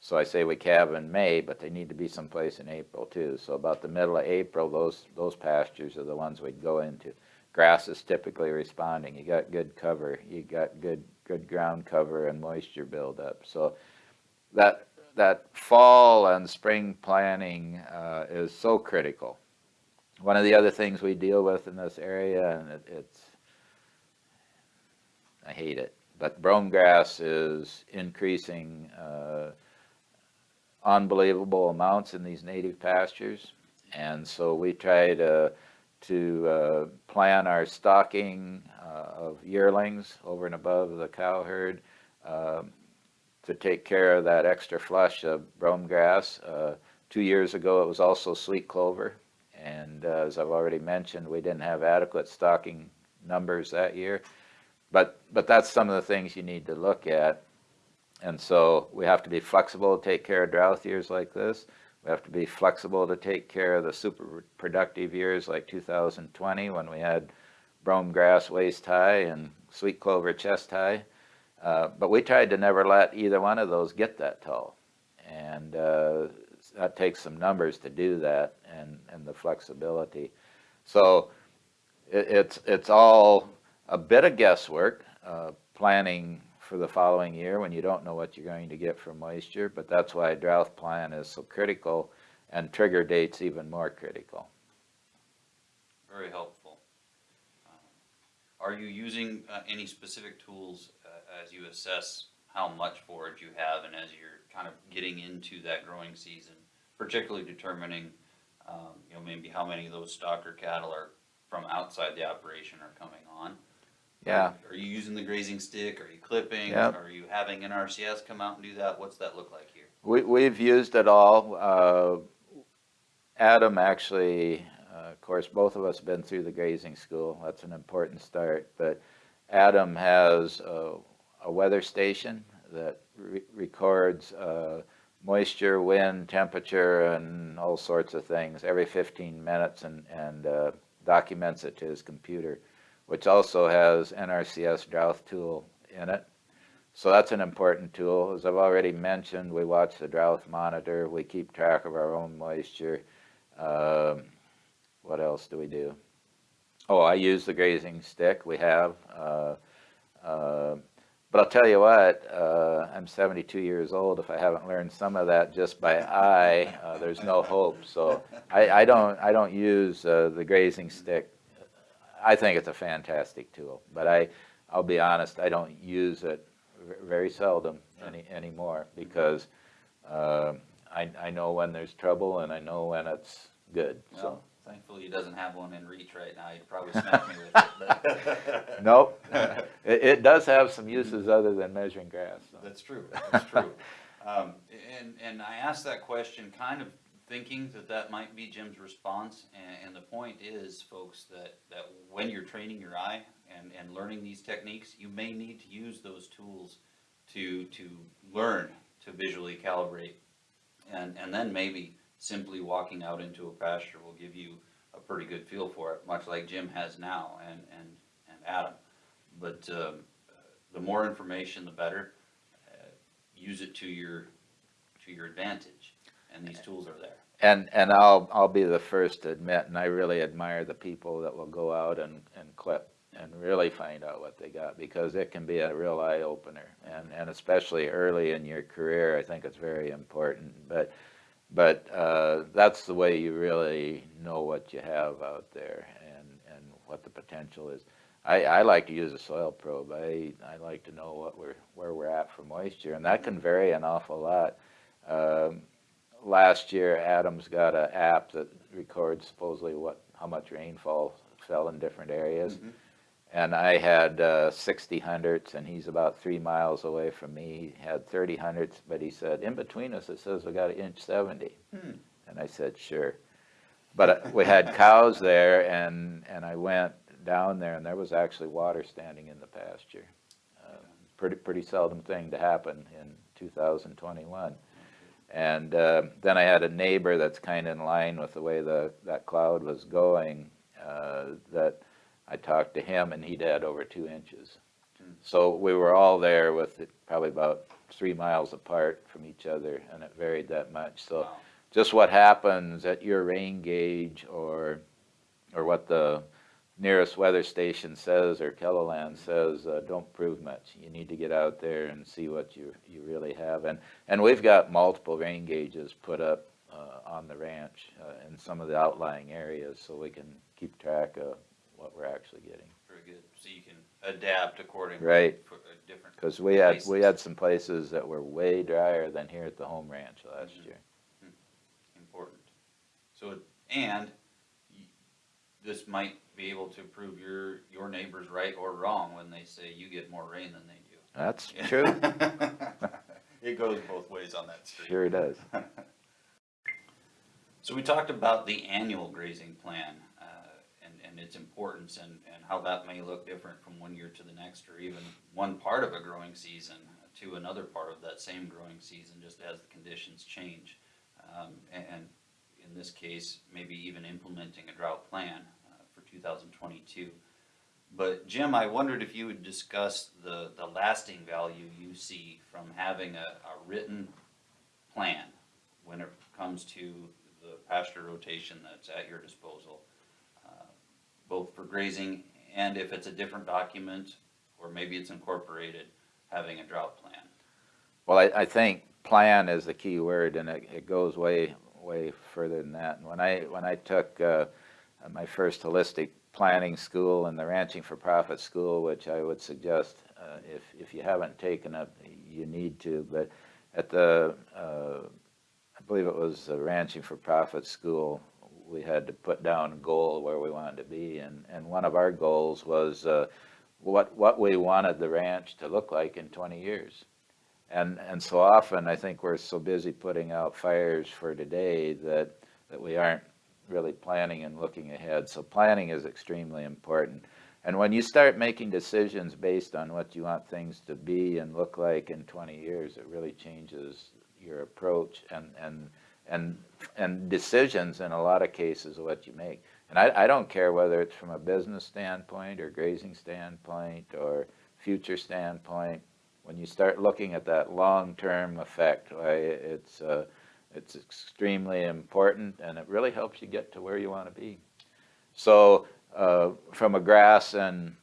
So I say we calve in May, but they need to be someplace in April too. So about the middle of April, those, those pastures are the ones we'd go into. Grass is typically responding. You got good cover, you got good, good ground cover and moisture buildup. So that, that fall and spring planning uh, is so critical. One of the other things we deal with in this area, and it, it's, I hate it, but brome grass is increasing uh, unbelievable amounts in these native pastures. And so we try to, to uh, plan our stocking uh, of yearlings over and above the cow herd um, to take care of that extra flush of brome grass. Uh, Two years ago, it was also sweet clover. And uh, as I've already mentioned, we didn't have adequate stocking numbers that year. But, that's some of the things you need to look at. And so we have to be flexible to take care of drought years like this. We have to be flexible to take care of the super productive years like 2020 when we had brome grass waist high and sweet clover chest high. Uh, but we tried to never let either one of those get that tall. And uh, that takes some numbers to do that and, and the flexibility. So it, it's, it's all a bit of guesswork, uh, planning for the following year when you don't know what you're going to get from moisture, but that's why a drought plan is so critical and trigger dates even more critical. Very helpful. Um, Are you using uh, any specific tools uh, as you assess how much forage you have and as you're kind of getting into that growing season? Particularly determining, um, you know, maybe how many of those stocker cattle are from outside the operation are coming on? Yeah, Are you using the grazing stick? Are you clipping? Yep. Are you having NRCS come out and do that? What's that look like here? we, we've used it all. Uh, Adam actually, uh, of course, both of us have been through the grazing school. That's an important start. But Adam has a, a weather station that re- records uh, moisture, wind, temperature, and all sorts of things every 15 minutes and, and uh, documents it to his computer, which also has NRCS drought tool in it. So that's an important tool. As I've already mentioned, we watch the drought monitor, we keep track of our own moisture. Um, what else do we do? Oh, I use the grazing stick, we have. Uh, uh, but I'll tell you what, uh, I'm 72 years old. If I haven't learned some of that just by eye, uh, there's no hope. So I, I don't, I don't use uh, the grazing stick. I think it's a fantastic tool, but I, I'll be honest, I don't use it very seldom any, anymore because uh, I, I know when there's trouble and I know when it's good, so. Thankfully he doesn't have one in reach right now. He'd probably smack me with it, but. Nope, it, it does have some uses other than measuring grass, so. That's true, that's true. Um, and, and I asked that question kind of thinking that that might be Jim's response. And, and the point is, folks, that, that when you're training your eye and, and learning these techniques, you may need to use those tools to, to learn to visually calibrate. And, and then maybe simply walking out into a pasture will give you a pretty good feel for it, much like Jim has now and, and, and Adam. But, um, the more information, the better use it to your, to your advantage, and these tools are there. And, and I'll, I'll be the first to admit, and I really admire the people that will go out and, and clip and really find out what they got, because it can be a real eye opener. And, and especially early in your career, I think it's very important. But, but, uh, that's the way you really know what you have out there and, and what the potential is. I, I like to use a soil probe. I, I like to know what we're, where we're at for moisture, and that can vary an awful lot. Um, last year, Adams got an app that records supposedly what, how much rainfall fell in different areas. Mhm. And I had uh, 60 hundredths, and he's about three miles away from me. He had 30 hundredths, but he said, in between us, it says we got an inch 70. Hmm. And I said, sure. But uh, we had cows there, and, and I went down there, and there was actually water standing in the pasture. Uh, Pretty, pretty seldom thing to happen in 2021. And uh, then I had a neighbor that's kind of in line with the way the, that cloud was going, uh, that I talked to him, and he'd had over two inches. Hmm. So we were all there with it probably about three miles apart from each other, and it varied that much. So Wow. just what happens at your rain gauge or, or what the, nearest weather station says or KELOLAND says, uh, don't prove much. You need to get out there and see what you, you really have. And, and we've got multiple rain gauges put up uh, on the ranch uh, in some of the outlying areas so we can keep track of what we're actually getting. Very good, so you can adapt accordingly. Right. Uh, different, Because we had, we had some places that were way drier than here at the home ranch last Mhm. year. important. So, and this might be able to prove your, your neighbors right or wrong when they say you get more rain than they do. That's true, It goes both ways on that street. sure it does. So we talked about the annual grazing plan, uh, and, and its importance and, and how that may look different from one year to the next, or even one part of a growing season to another part of that same growing season, just as the conditions change. Um, and, and in this case, maybe even implementing a drought plan, uh, for two thousand twenty-two. But Jim, I wondered if you would discuss the, the lasting value you see from having a, a written plan when it comes to the pasture rotation that's at your disposal, uh, both for grazing and if it's a different document, or maybe it's incorporated, having a drought plan. Well, I, I think plan is the key word and it, it goes way, way further than that. And when I, when I took, uh, my first holistic planning school and the ranching for profit school, which I would suggest, uh, if, if you haven't taken it, you need to, but at the, uh, I believe it was the ranching for profit school, we had to put down a goal where we wanted to be and, and one of our goals was, uh, what, what we wanted the ranch to look like in twenty years. And, and so often, I think we're so busy putting out fires for today that, that we aren't really planning and looking ahead. So planning is extremely important. And when you start making decisions based on what you want things to be and look like in twenty years, it really changes your approach and, and, and, and decisions in a lot of cases of what you make. And I, I don't care whether it's from a business standpoint or grazing standpoint or future standpoint. When you start looking at that long-term effect, it's, uh, it's extremely important and it really helps you get to where you want to be. So, uh, from a grass and,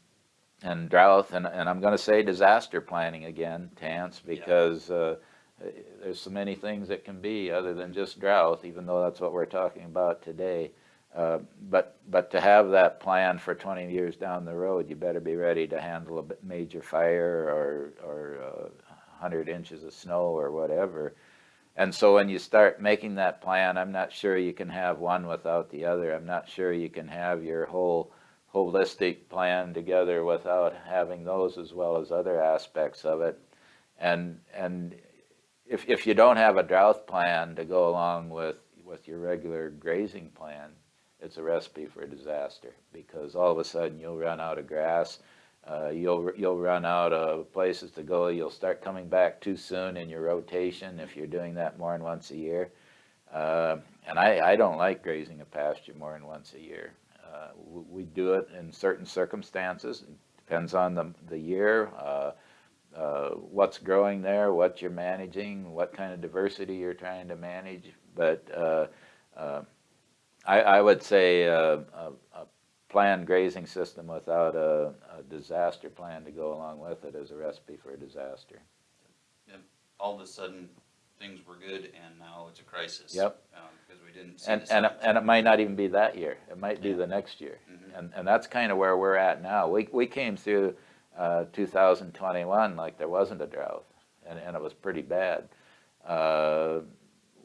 and drought, and, and I'm gonna say disaster planning again, Tanse, because, uh, there's so many things that can be other than just drought, even though that's what we're talking about today. Uh, But, but to have that plan for 20 years down the road, you better be ready to handle a major fire or, or uh, 100 inches of snow or whatever. And so when you start making that plan, I'm not sure you can have one without the other. I'm not sure you can have your whole holistic plan together without having those as well as other aspects of it. And, and if, if you don't have a drought plan to go along with, with your regular grazing plan, it's a recipe for disaster because all of a sudden you'll run out of grass, uh, you'll, you'll run out of places to go, you'll start coming back too soon in your rotation if you're doing that more than once a year. Uh, and I, I don't like grazing a pasture more than once a year. Uh, we, we do it in certain circumstances, It depends on the, the year, uh, uh, what's growing there, what you're managing, what kind of diversity you're trying to manage. But uh, I, I would say a, a planned grazing system without a, a disaster plan to go along with it is a recipe for a disaster. All of a sudden, things were good and now it's a crisis. Yep. um, Because we didn't see And, and, it- and it might not even be that year, it might be Yeah. the next year. Mhm. And, and that's kind of where we're at now. We, we came through uh, 2021 like there wasn't a drought, and, and it was pretty bad. Uh,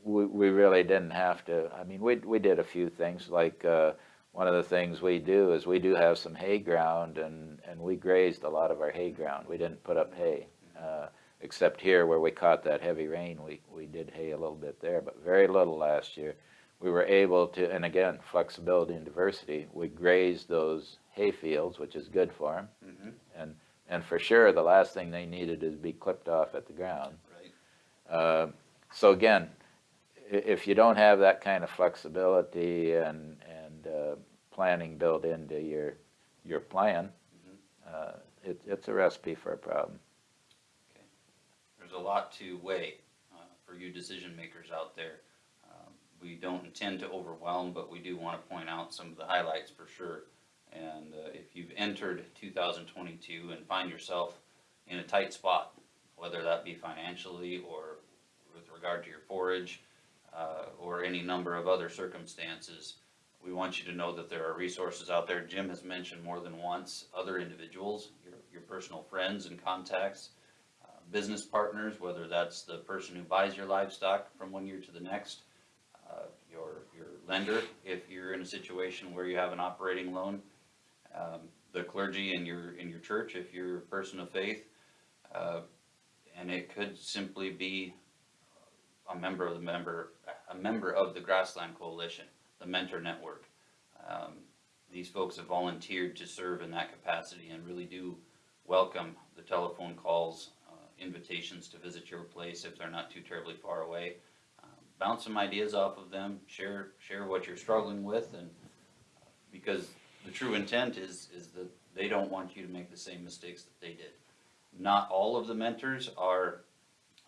we, we really didn't have to, I mean, we, we did a few things, like, uh, one of the things we do is we do have some hay ground, and, and we grazed a lot of our hay ground. We didn't put up hay, uh, except here where we caught that heavy rain, we, we did hay a little bit there, but very little last year we were able to, and again, flexibility and diversity, we grazed those hay fields, which is good for them. Mhm, And, and for sure, the last thing they needed is be clipped off at the ground. Right, Uh, So again, if you don't have that kind of flexibility and uh, planning built into your, your plan, Mhm. uh, it, it's a recipe for a problem. there's a lot to weigh, uh, for you decision makers out there. Um, We don't intend to overwhelm, but we do wanna point out some of the highlights for sure. And uh, if you've entered 2022 and find yourself in a tight spot, whether that be financially or with regard to your forage, uh, or any number of other circumstances, we want you to know that there are resources out there. Jim has mentioned more than once, other individuals, your, your personal friends and contacts, uh, business partners, whether that's the person who buys your livestock from one year to the next, uh, your, your lender, if you're in a situation where you have an operating loan, um, the clergy in your, in your church, if you're a person of faith, uh, and it could simply be a member of the member, a member of the Grassland Coalition, the Mentor Network. Um, these folks have volunteered to serve in that capacity and really do welcome the telephone calls, uh, invitations to visit your place if they're not too terribly far away. Um, Bounce some ideas off of them, share, share what you're struggling with and, because the true intent is, is that they don't want you to make the same mistakes that they did. Not all of the mentors are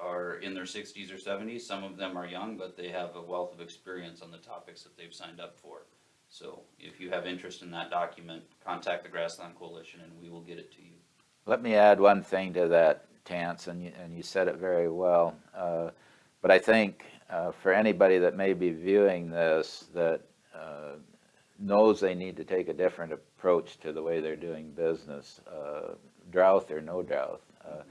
are in their sixties or seventies, some of them are young, but they have a wealth of experience on the topics that they've signed up for. So if you have interest in that document, contact the Grassland Coalition and we will get it to you. Let me add one thing to that, Tanse, and you, and you said it very well. Uh, But I think uh, for anybody that may be viewing this, that uh, knows they need to take a different approach to the way they're doing business, uh, drought or no drought, uh,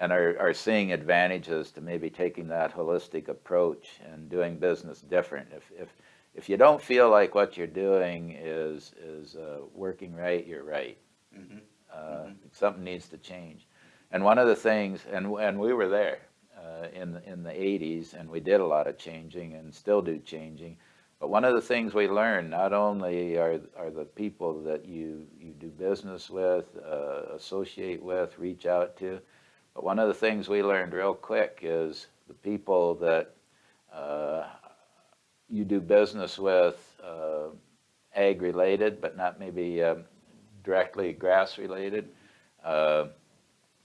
and are, are seeing advantages to maybe taking that holistic approach and doing business different. If, if, if you don't feel like what you're doing is, is uh, working right, you're right. Mhm. Uh, Something needs to change. And one of the things, and, and we were there uh, in, the- in the eighties, and we did a lot of changing and still do changing. But one of the things we learned, not only are, are the people that you, you do business with, uh, associate with, reach out to, but one of the things we learned real quick is the people that uh, you do business with, uh, ag-related, but not maybe um, directly grass-related. Uh,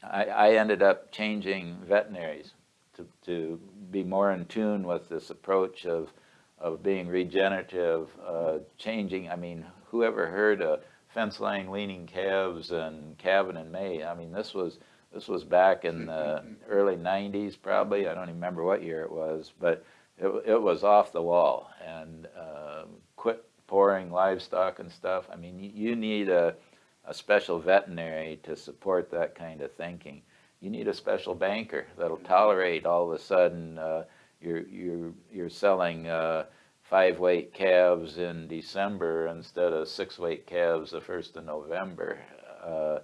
I, I ended up changing veterinaries to, to be more in tune with this approach of, of being regenerative, uh, changing, I mean, whoever heard of fence line weaning calves and calving in May? I mean, this was, this was back in the early nineties probably, I don't even remember what year it was, but it, it was off the wall and, uh, quit pouring livestock and stuff. I mean, you, you need a, a special veterinary to support that kind of thinking. You need a special banker that'll tolerate all of a sudden, uh, you're, you're, you're selling, uh, five-weight calves in December instead of six-weight calves the first of November. Uh,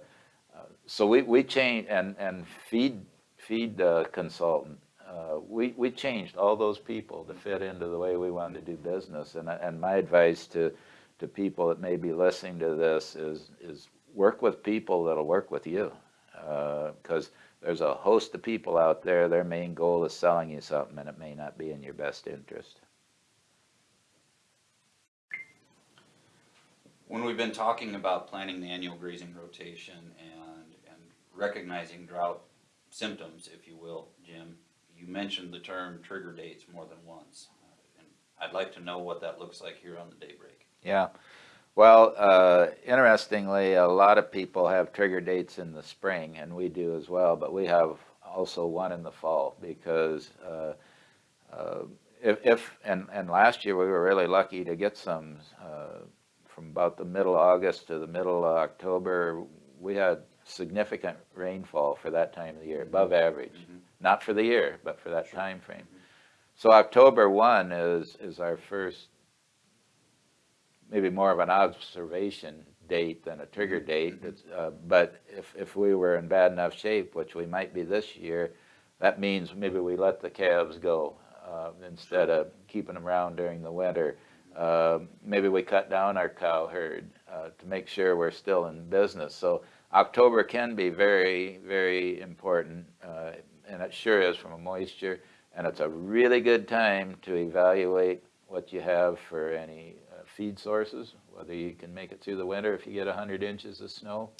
So we, we changed, and, and feed, feed uh, consultant, uh, we, we changed all those people to fit into the way we wanted to do business. And, and my advice to, to people that may be listening to this is, is work with people that'll work with you. Because there's a host of people out there, their main goal is selling you something and it may not be in your best interest. When we've been talking about planning the annual grazing rotation and recognizing drought symptoms, if you will, Jim, you mentioned the term trigger dates more than once. Uh, And I'd like to know what that looks like here on the daybreak. Yeah, well, uh, interestingly, a lot of people have trigger dates in the spring, and we do as well, but we have also one in the fall, because uh, uh, if, if, and, and last year, we were really lucky to get some, uh, from about the middle of August to the middle of October, we had significant rainfall for that time of the year, above average. Not for the year, but for that time frame. So October one is, is our first maybe more of an observation date than a trigger date. It's, uh, But if, if we were in bad enough shape, which we might be this year, that means maybe we let the calves go uh, instead of keeping them around during the winter. Uh, Maybe we cut down our cow herd uh, to make sure we're still in business. So October can be very, very important, uh, and it sure is from a moisture. And it's a really good time to evaluate what you have for any uh, feed sources, whether you can make it through the winter if you get 100 inches of snow.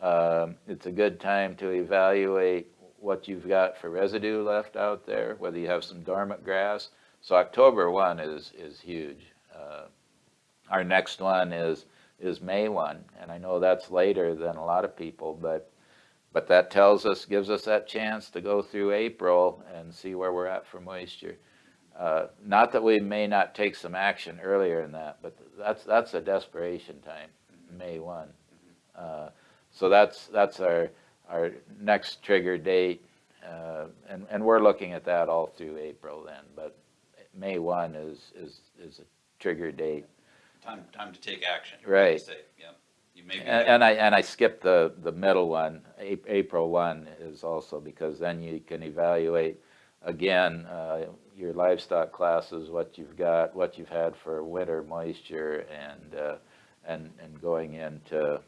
Um, It's a good time to evaluate what you've got for residue left out there, whether you have some dormant grass. So October 1 is, is huge. Uh, Our next one is, is May one, and I know that's later than a lot of people, but, but that tells us, gives us that chance to go through April and see where we're at for moisture. Uh, Not that we may not take some action earlier in that, but that's, that's a desperation time, May one. Uh, So that's, that's our, our next trigger date, uh, and, and we're looking at that all through April then, but May one is, is, is a trigger date. Time, time to take action. Right. say, Yep. You may be. And, and I, and I skipped the, the middle one, April one is also because then you can evaluate again, uh, your livestock classes, what you've got, what you've had for winter moisture and, uh, and, and going into,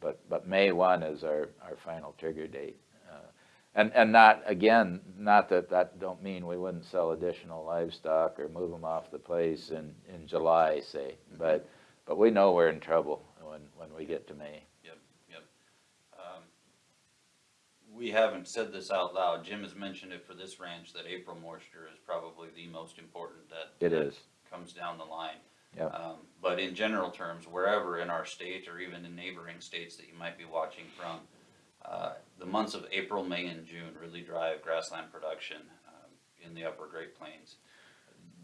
but, but May one is our, our final trigger date. And, and not, again, not that, that don't mean we wouldn't sell additional livestock or move them off the place in, in July, say, but, but we know we're in trouble when, when we get to May. Yep. Um, We haven't said this out loud. Jim has mentioned it for this ranch, that April moisture is probably the most important that. It that is. Comes down the line. Yep. Um, But in general terms, wherever in our state or even in neighboring states that you might be watching from, uh, the months of April, May, and June really drive grassland production um, in the upper Great Plains.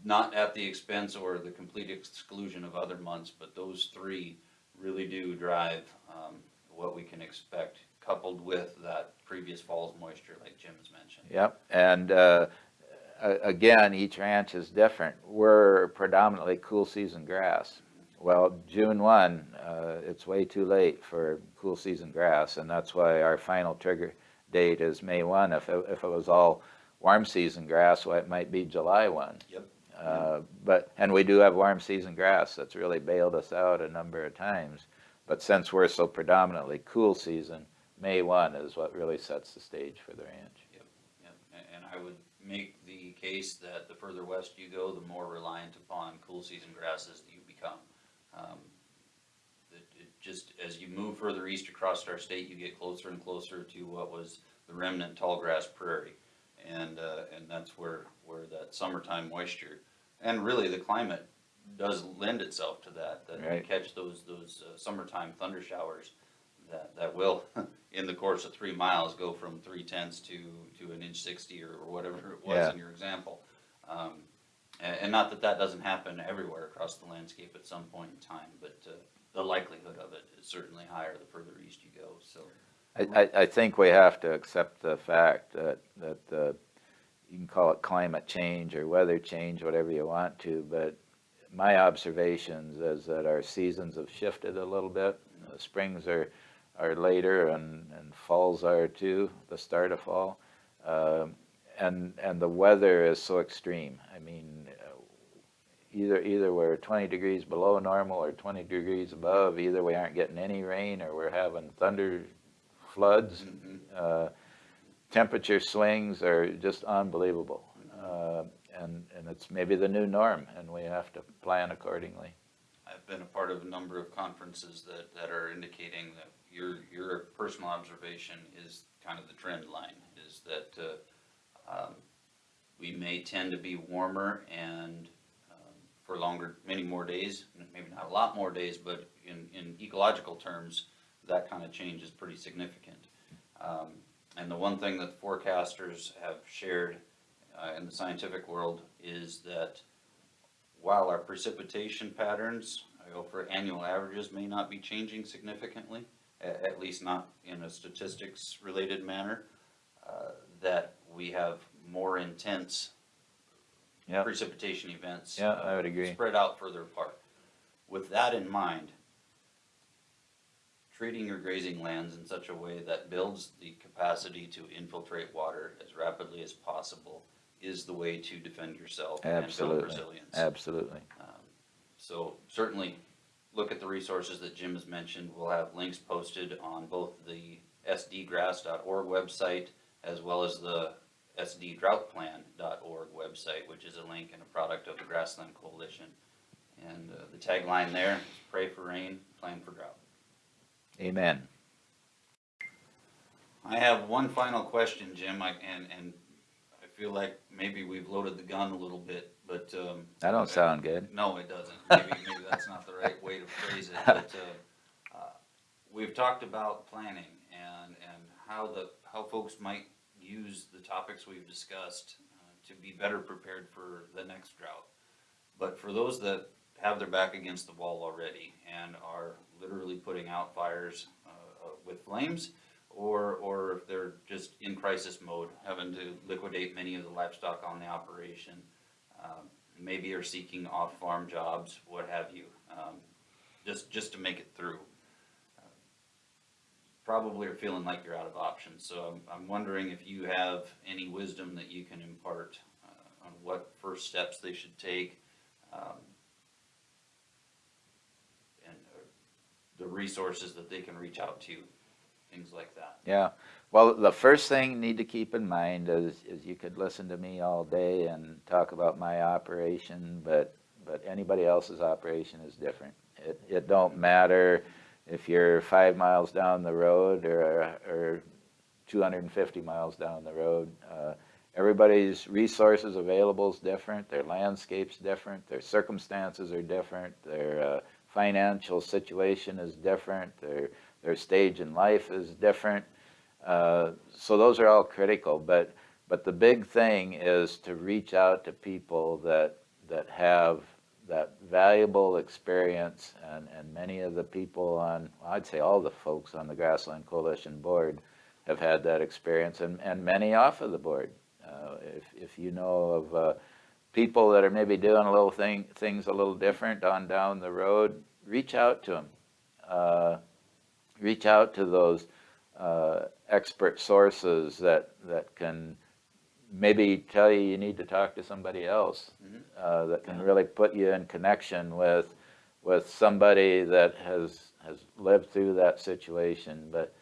Not at the expense or the complete exclusion of other months, but those three really do drive um, what we can expect, coupled with that previous fall's moisture, like Jim has mentioned. Yep, and uh, again, each ranch is different. We're predominantly cool season grass. Well, June one, uh, it's way too late for cool season grass, and that's why our final trigger date is May one. If it, if it was all warm season grass, well, it might be July one. Yep. Uh, But, and we do have warm season grass that's really bailed us out a number of times. But since we're so predominantly cool season, May one is what really sets the stage for the ranch. Yep, a- and I would make the case that the further west you go, the more reliant upon cool season grasses that you become. Um, It, it just, as you move further east across our state, you get closer and closer to what was the remnant tall grass prairie. And, uh, and that's where, where that summertime moisture, and really the climate does lend itself to that, that you catch those, those uh, summertime thunder showers that, that will, in the course of three miles, go from three tenths to, to an inch sixty or or whatever it was Yeah. in your example. Um, and, not that that doesn't happen everywhere across the landscape at some point in time, but, uh, the likelihood of it is certainly higher the further east you go, so. I, I, I think we have to accept the fact that, that, uh, you can call it climate change or weather change, whatever you want to, but my observations is that our seasons have shifted a little bit. Uh, Springs are, are later and, and falls are too, the start of fall. Um, and, and the weather is so extreme. I mean, either, either we're twenty degrees below normal or twenty degrees above, either we aren't getting any rain or we're having thunder floods. Mhm. Uh, Temperature swings are just unbelievable. Uh, And, and it's maybe the new norm and we have to plan accordingly. I've been a part of a number of conferences that, that are indicating that your, your personal observation is kind of the trend line, is that, uh, um, we may tend to be warmer and, for longer, many more days, maybe not a lot more days, but in, in ecological terms, that kind of change is pretty significant. Um, and the one thing that the forecasters have shared, uh, in the scientific world is that while our precipitation patterns, for annual averages, may not be changing significantly, at, least not in a statistics-related manner, uh, that we have more intense Yep. precipitation events. Yeah, I would agree. Spread out further apart. With that in mind, treating your grazing lands in such a way that builds the capacity to infiltrate water as rapidly as possible is the way to defend yourself and build resilience. absolutely. Um, So certainly, look at the resources that Jim has mentioned. We'll have links posted on both the sdgrass.org website as well as the sddroughtplan.org website, which is a link and a product of the Grassland Coalition. And uh, the tagline there is pray for rain, plan for drought. Amen. I have one final question, Jim, I, and, and I feel like maybe we've loaded the gun a little bit, but, um. That don't sound good. No, it doesn't. Maybe, maybe that's not the right way to phrase it, but, uh, we've talked about planning and, and how the, how folks might use the topics we've discussed uh, to be better prepared for the next drought. But for those that have their back against the wall already and are literally putting out fires uh, uh, with flames, or, or if they're just in crisis mode, having to liquidate many of the livestock on the operation, um, maybe are seeking off-farm jobs, what have you, um, just, just to make it through. Probably are feeling like you're out of options, so I'm, I'm wondering if you have any wisdom that you can impart uh, on what first steps they should take, um, and uh, the resources that they can reach out to, things like that. Yeah, well, the first thing you need to keep in mind is, is you could listen to me all day and talk about my operation, but, but anybody else's operation is different. It, it don't matter if you're five miles down the road or, or two hundred and fifty miles down the road. Uh, Everybody's resources available is different, their landscape's different, their circumstances are different, their, uh, financial situation is different, their, their stage in life is different. Uh, So those are all critical, but, but the big thing is to reach out to people that, that have that valuable experience and, and many of the people on, I'd say all the folks on the Grassland Coalition Board have had that experience and, and many off of the board. Uh, If, if you know of uh, people that are maybe doing a little thing, things a little different on down the road, reach out to them. Uh, reach out to those uh, expert sources that, that can maybe tell you you need to talk to somebody else Mhm. uh, that can really put you in connection with, with somebody that has, has lived through that situation. But,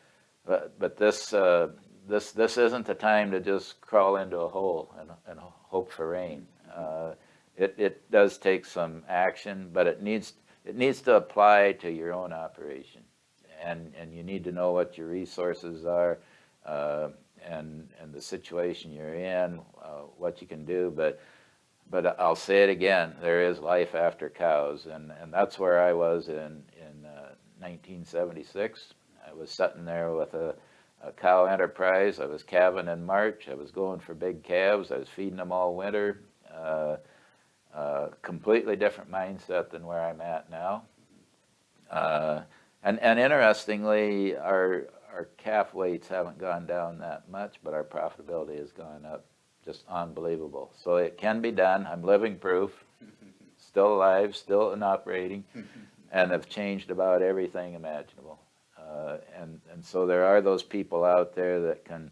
but, but this, uh, this, this isn't the time to just crawl into a hole and, and hope for rain. Uh, It, it does take some action, but it needs, it needs to apply to your own operation. And, and you need to know what your resources are, uh, and, and the situation you're in, uh, what you can do, but, but I'll say it again, there is life after cows, and, and that's where I was in, in uh, 1976. I was sitting there with a, a cow enterprise, I was calving in March, I was going for big calves, I was feeding them all winter. Uh, uh, completely different mindset than where I'm at now. Uh, and, and interestingly, our, our calf weights haven't gone down that much, but our profitability has gone up just unbelievable. So it can be done. I'm living proof, still alive, still in operating, and have changed about everything imaginable. Uh, and, and so there are those people out there that can,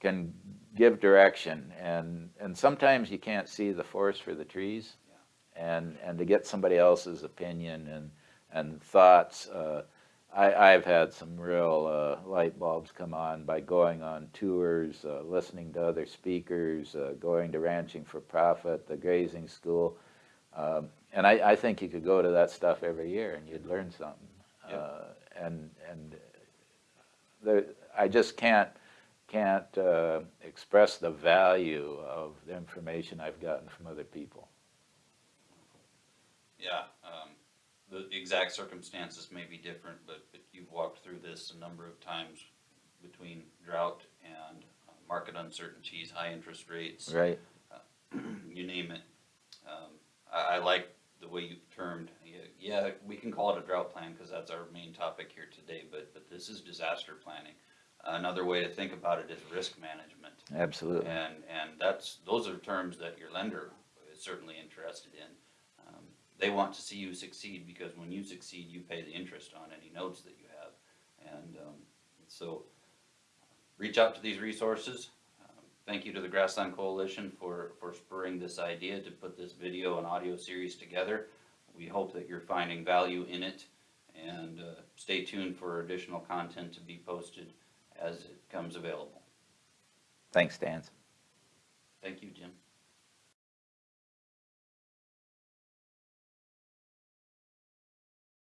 can give direction, and, and sometimes you can't see the forest for the trees. And, and to get somebody else's opinion and, and thoughts, uh, I, I've had some real uh, light bulbs come on by going on tours, uh, listening to other speakers, uh, going to Ranching for Profit, the grazing school. Um, and I, I think you could go to that stuff every year and you'd learn something. Yeah. Uh, and and there, I just can't can't uh, express the value of the information I've gotten from other people. Yeah, the exact circumstances may be different, but, but you've walked through this a number of times between drought and uh, market uncertainties, high interest rates, Right. you name it. Um, I, I like the way you termed, yeah, yeah, we can call it a drought plan, cause that's our main topic here today, but, but this is disaster planning. Another way to think about it is risk management. Absolutely. And, and that's, those are terms that your lender is certainly interested in. They want to see you succeed because when you succeed, you pay the interest on any notes that you have. And, um, so, reach out to these resources. Um, Thank you to the Grassland Coalition for, for spurring this idea to put this video and audio series together. We hope that you're finding value in it and, uh, stay tuned for additional content to be posted as it comes available. Thanks, Dan. Thank you, Jim.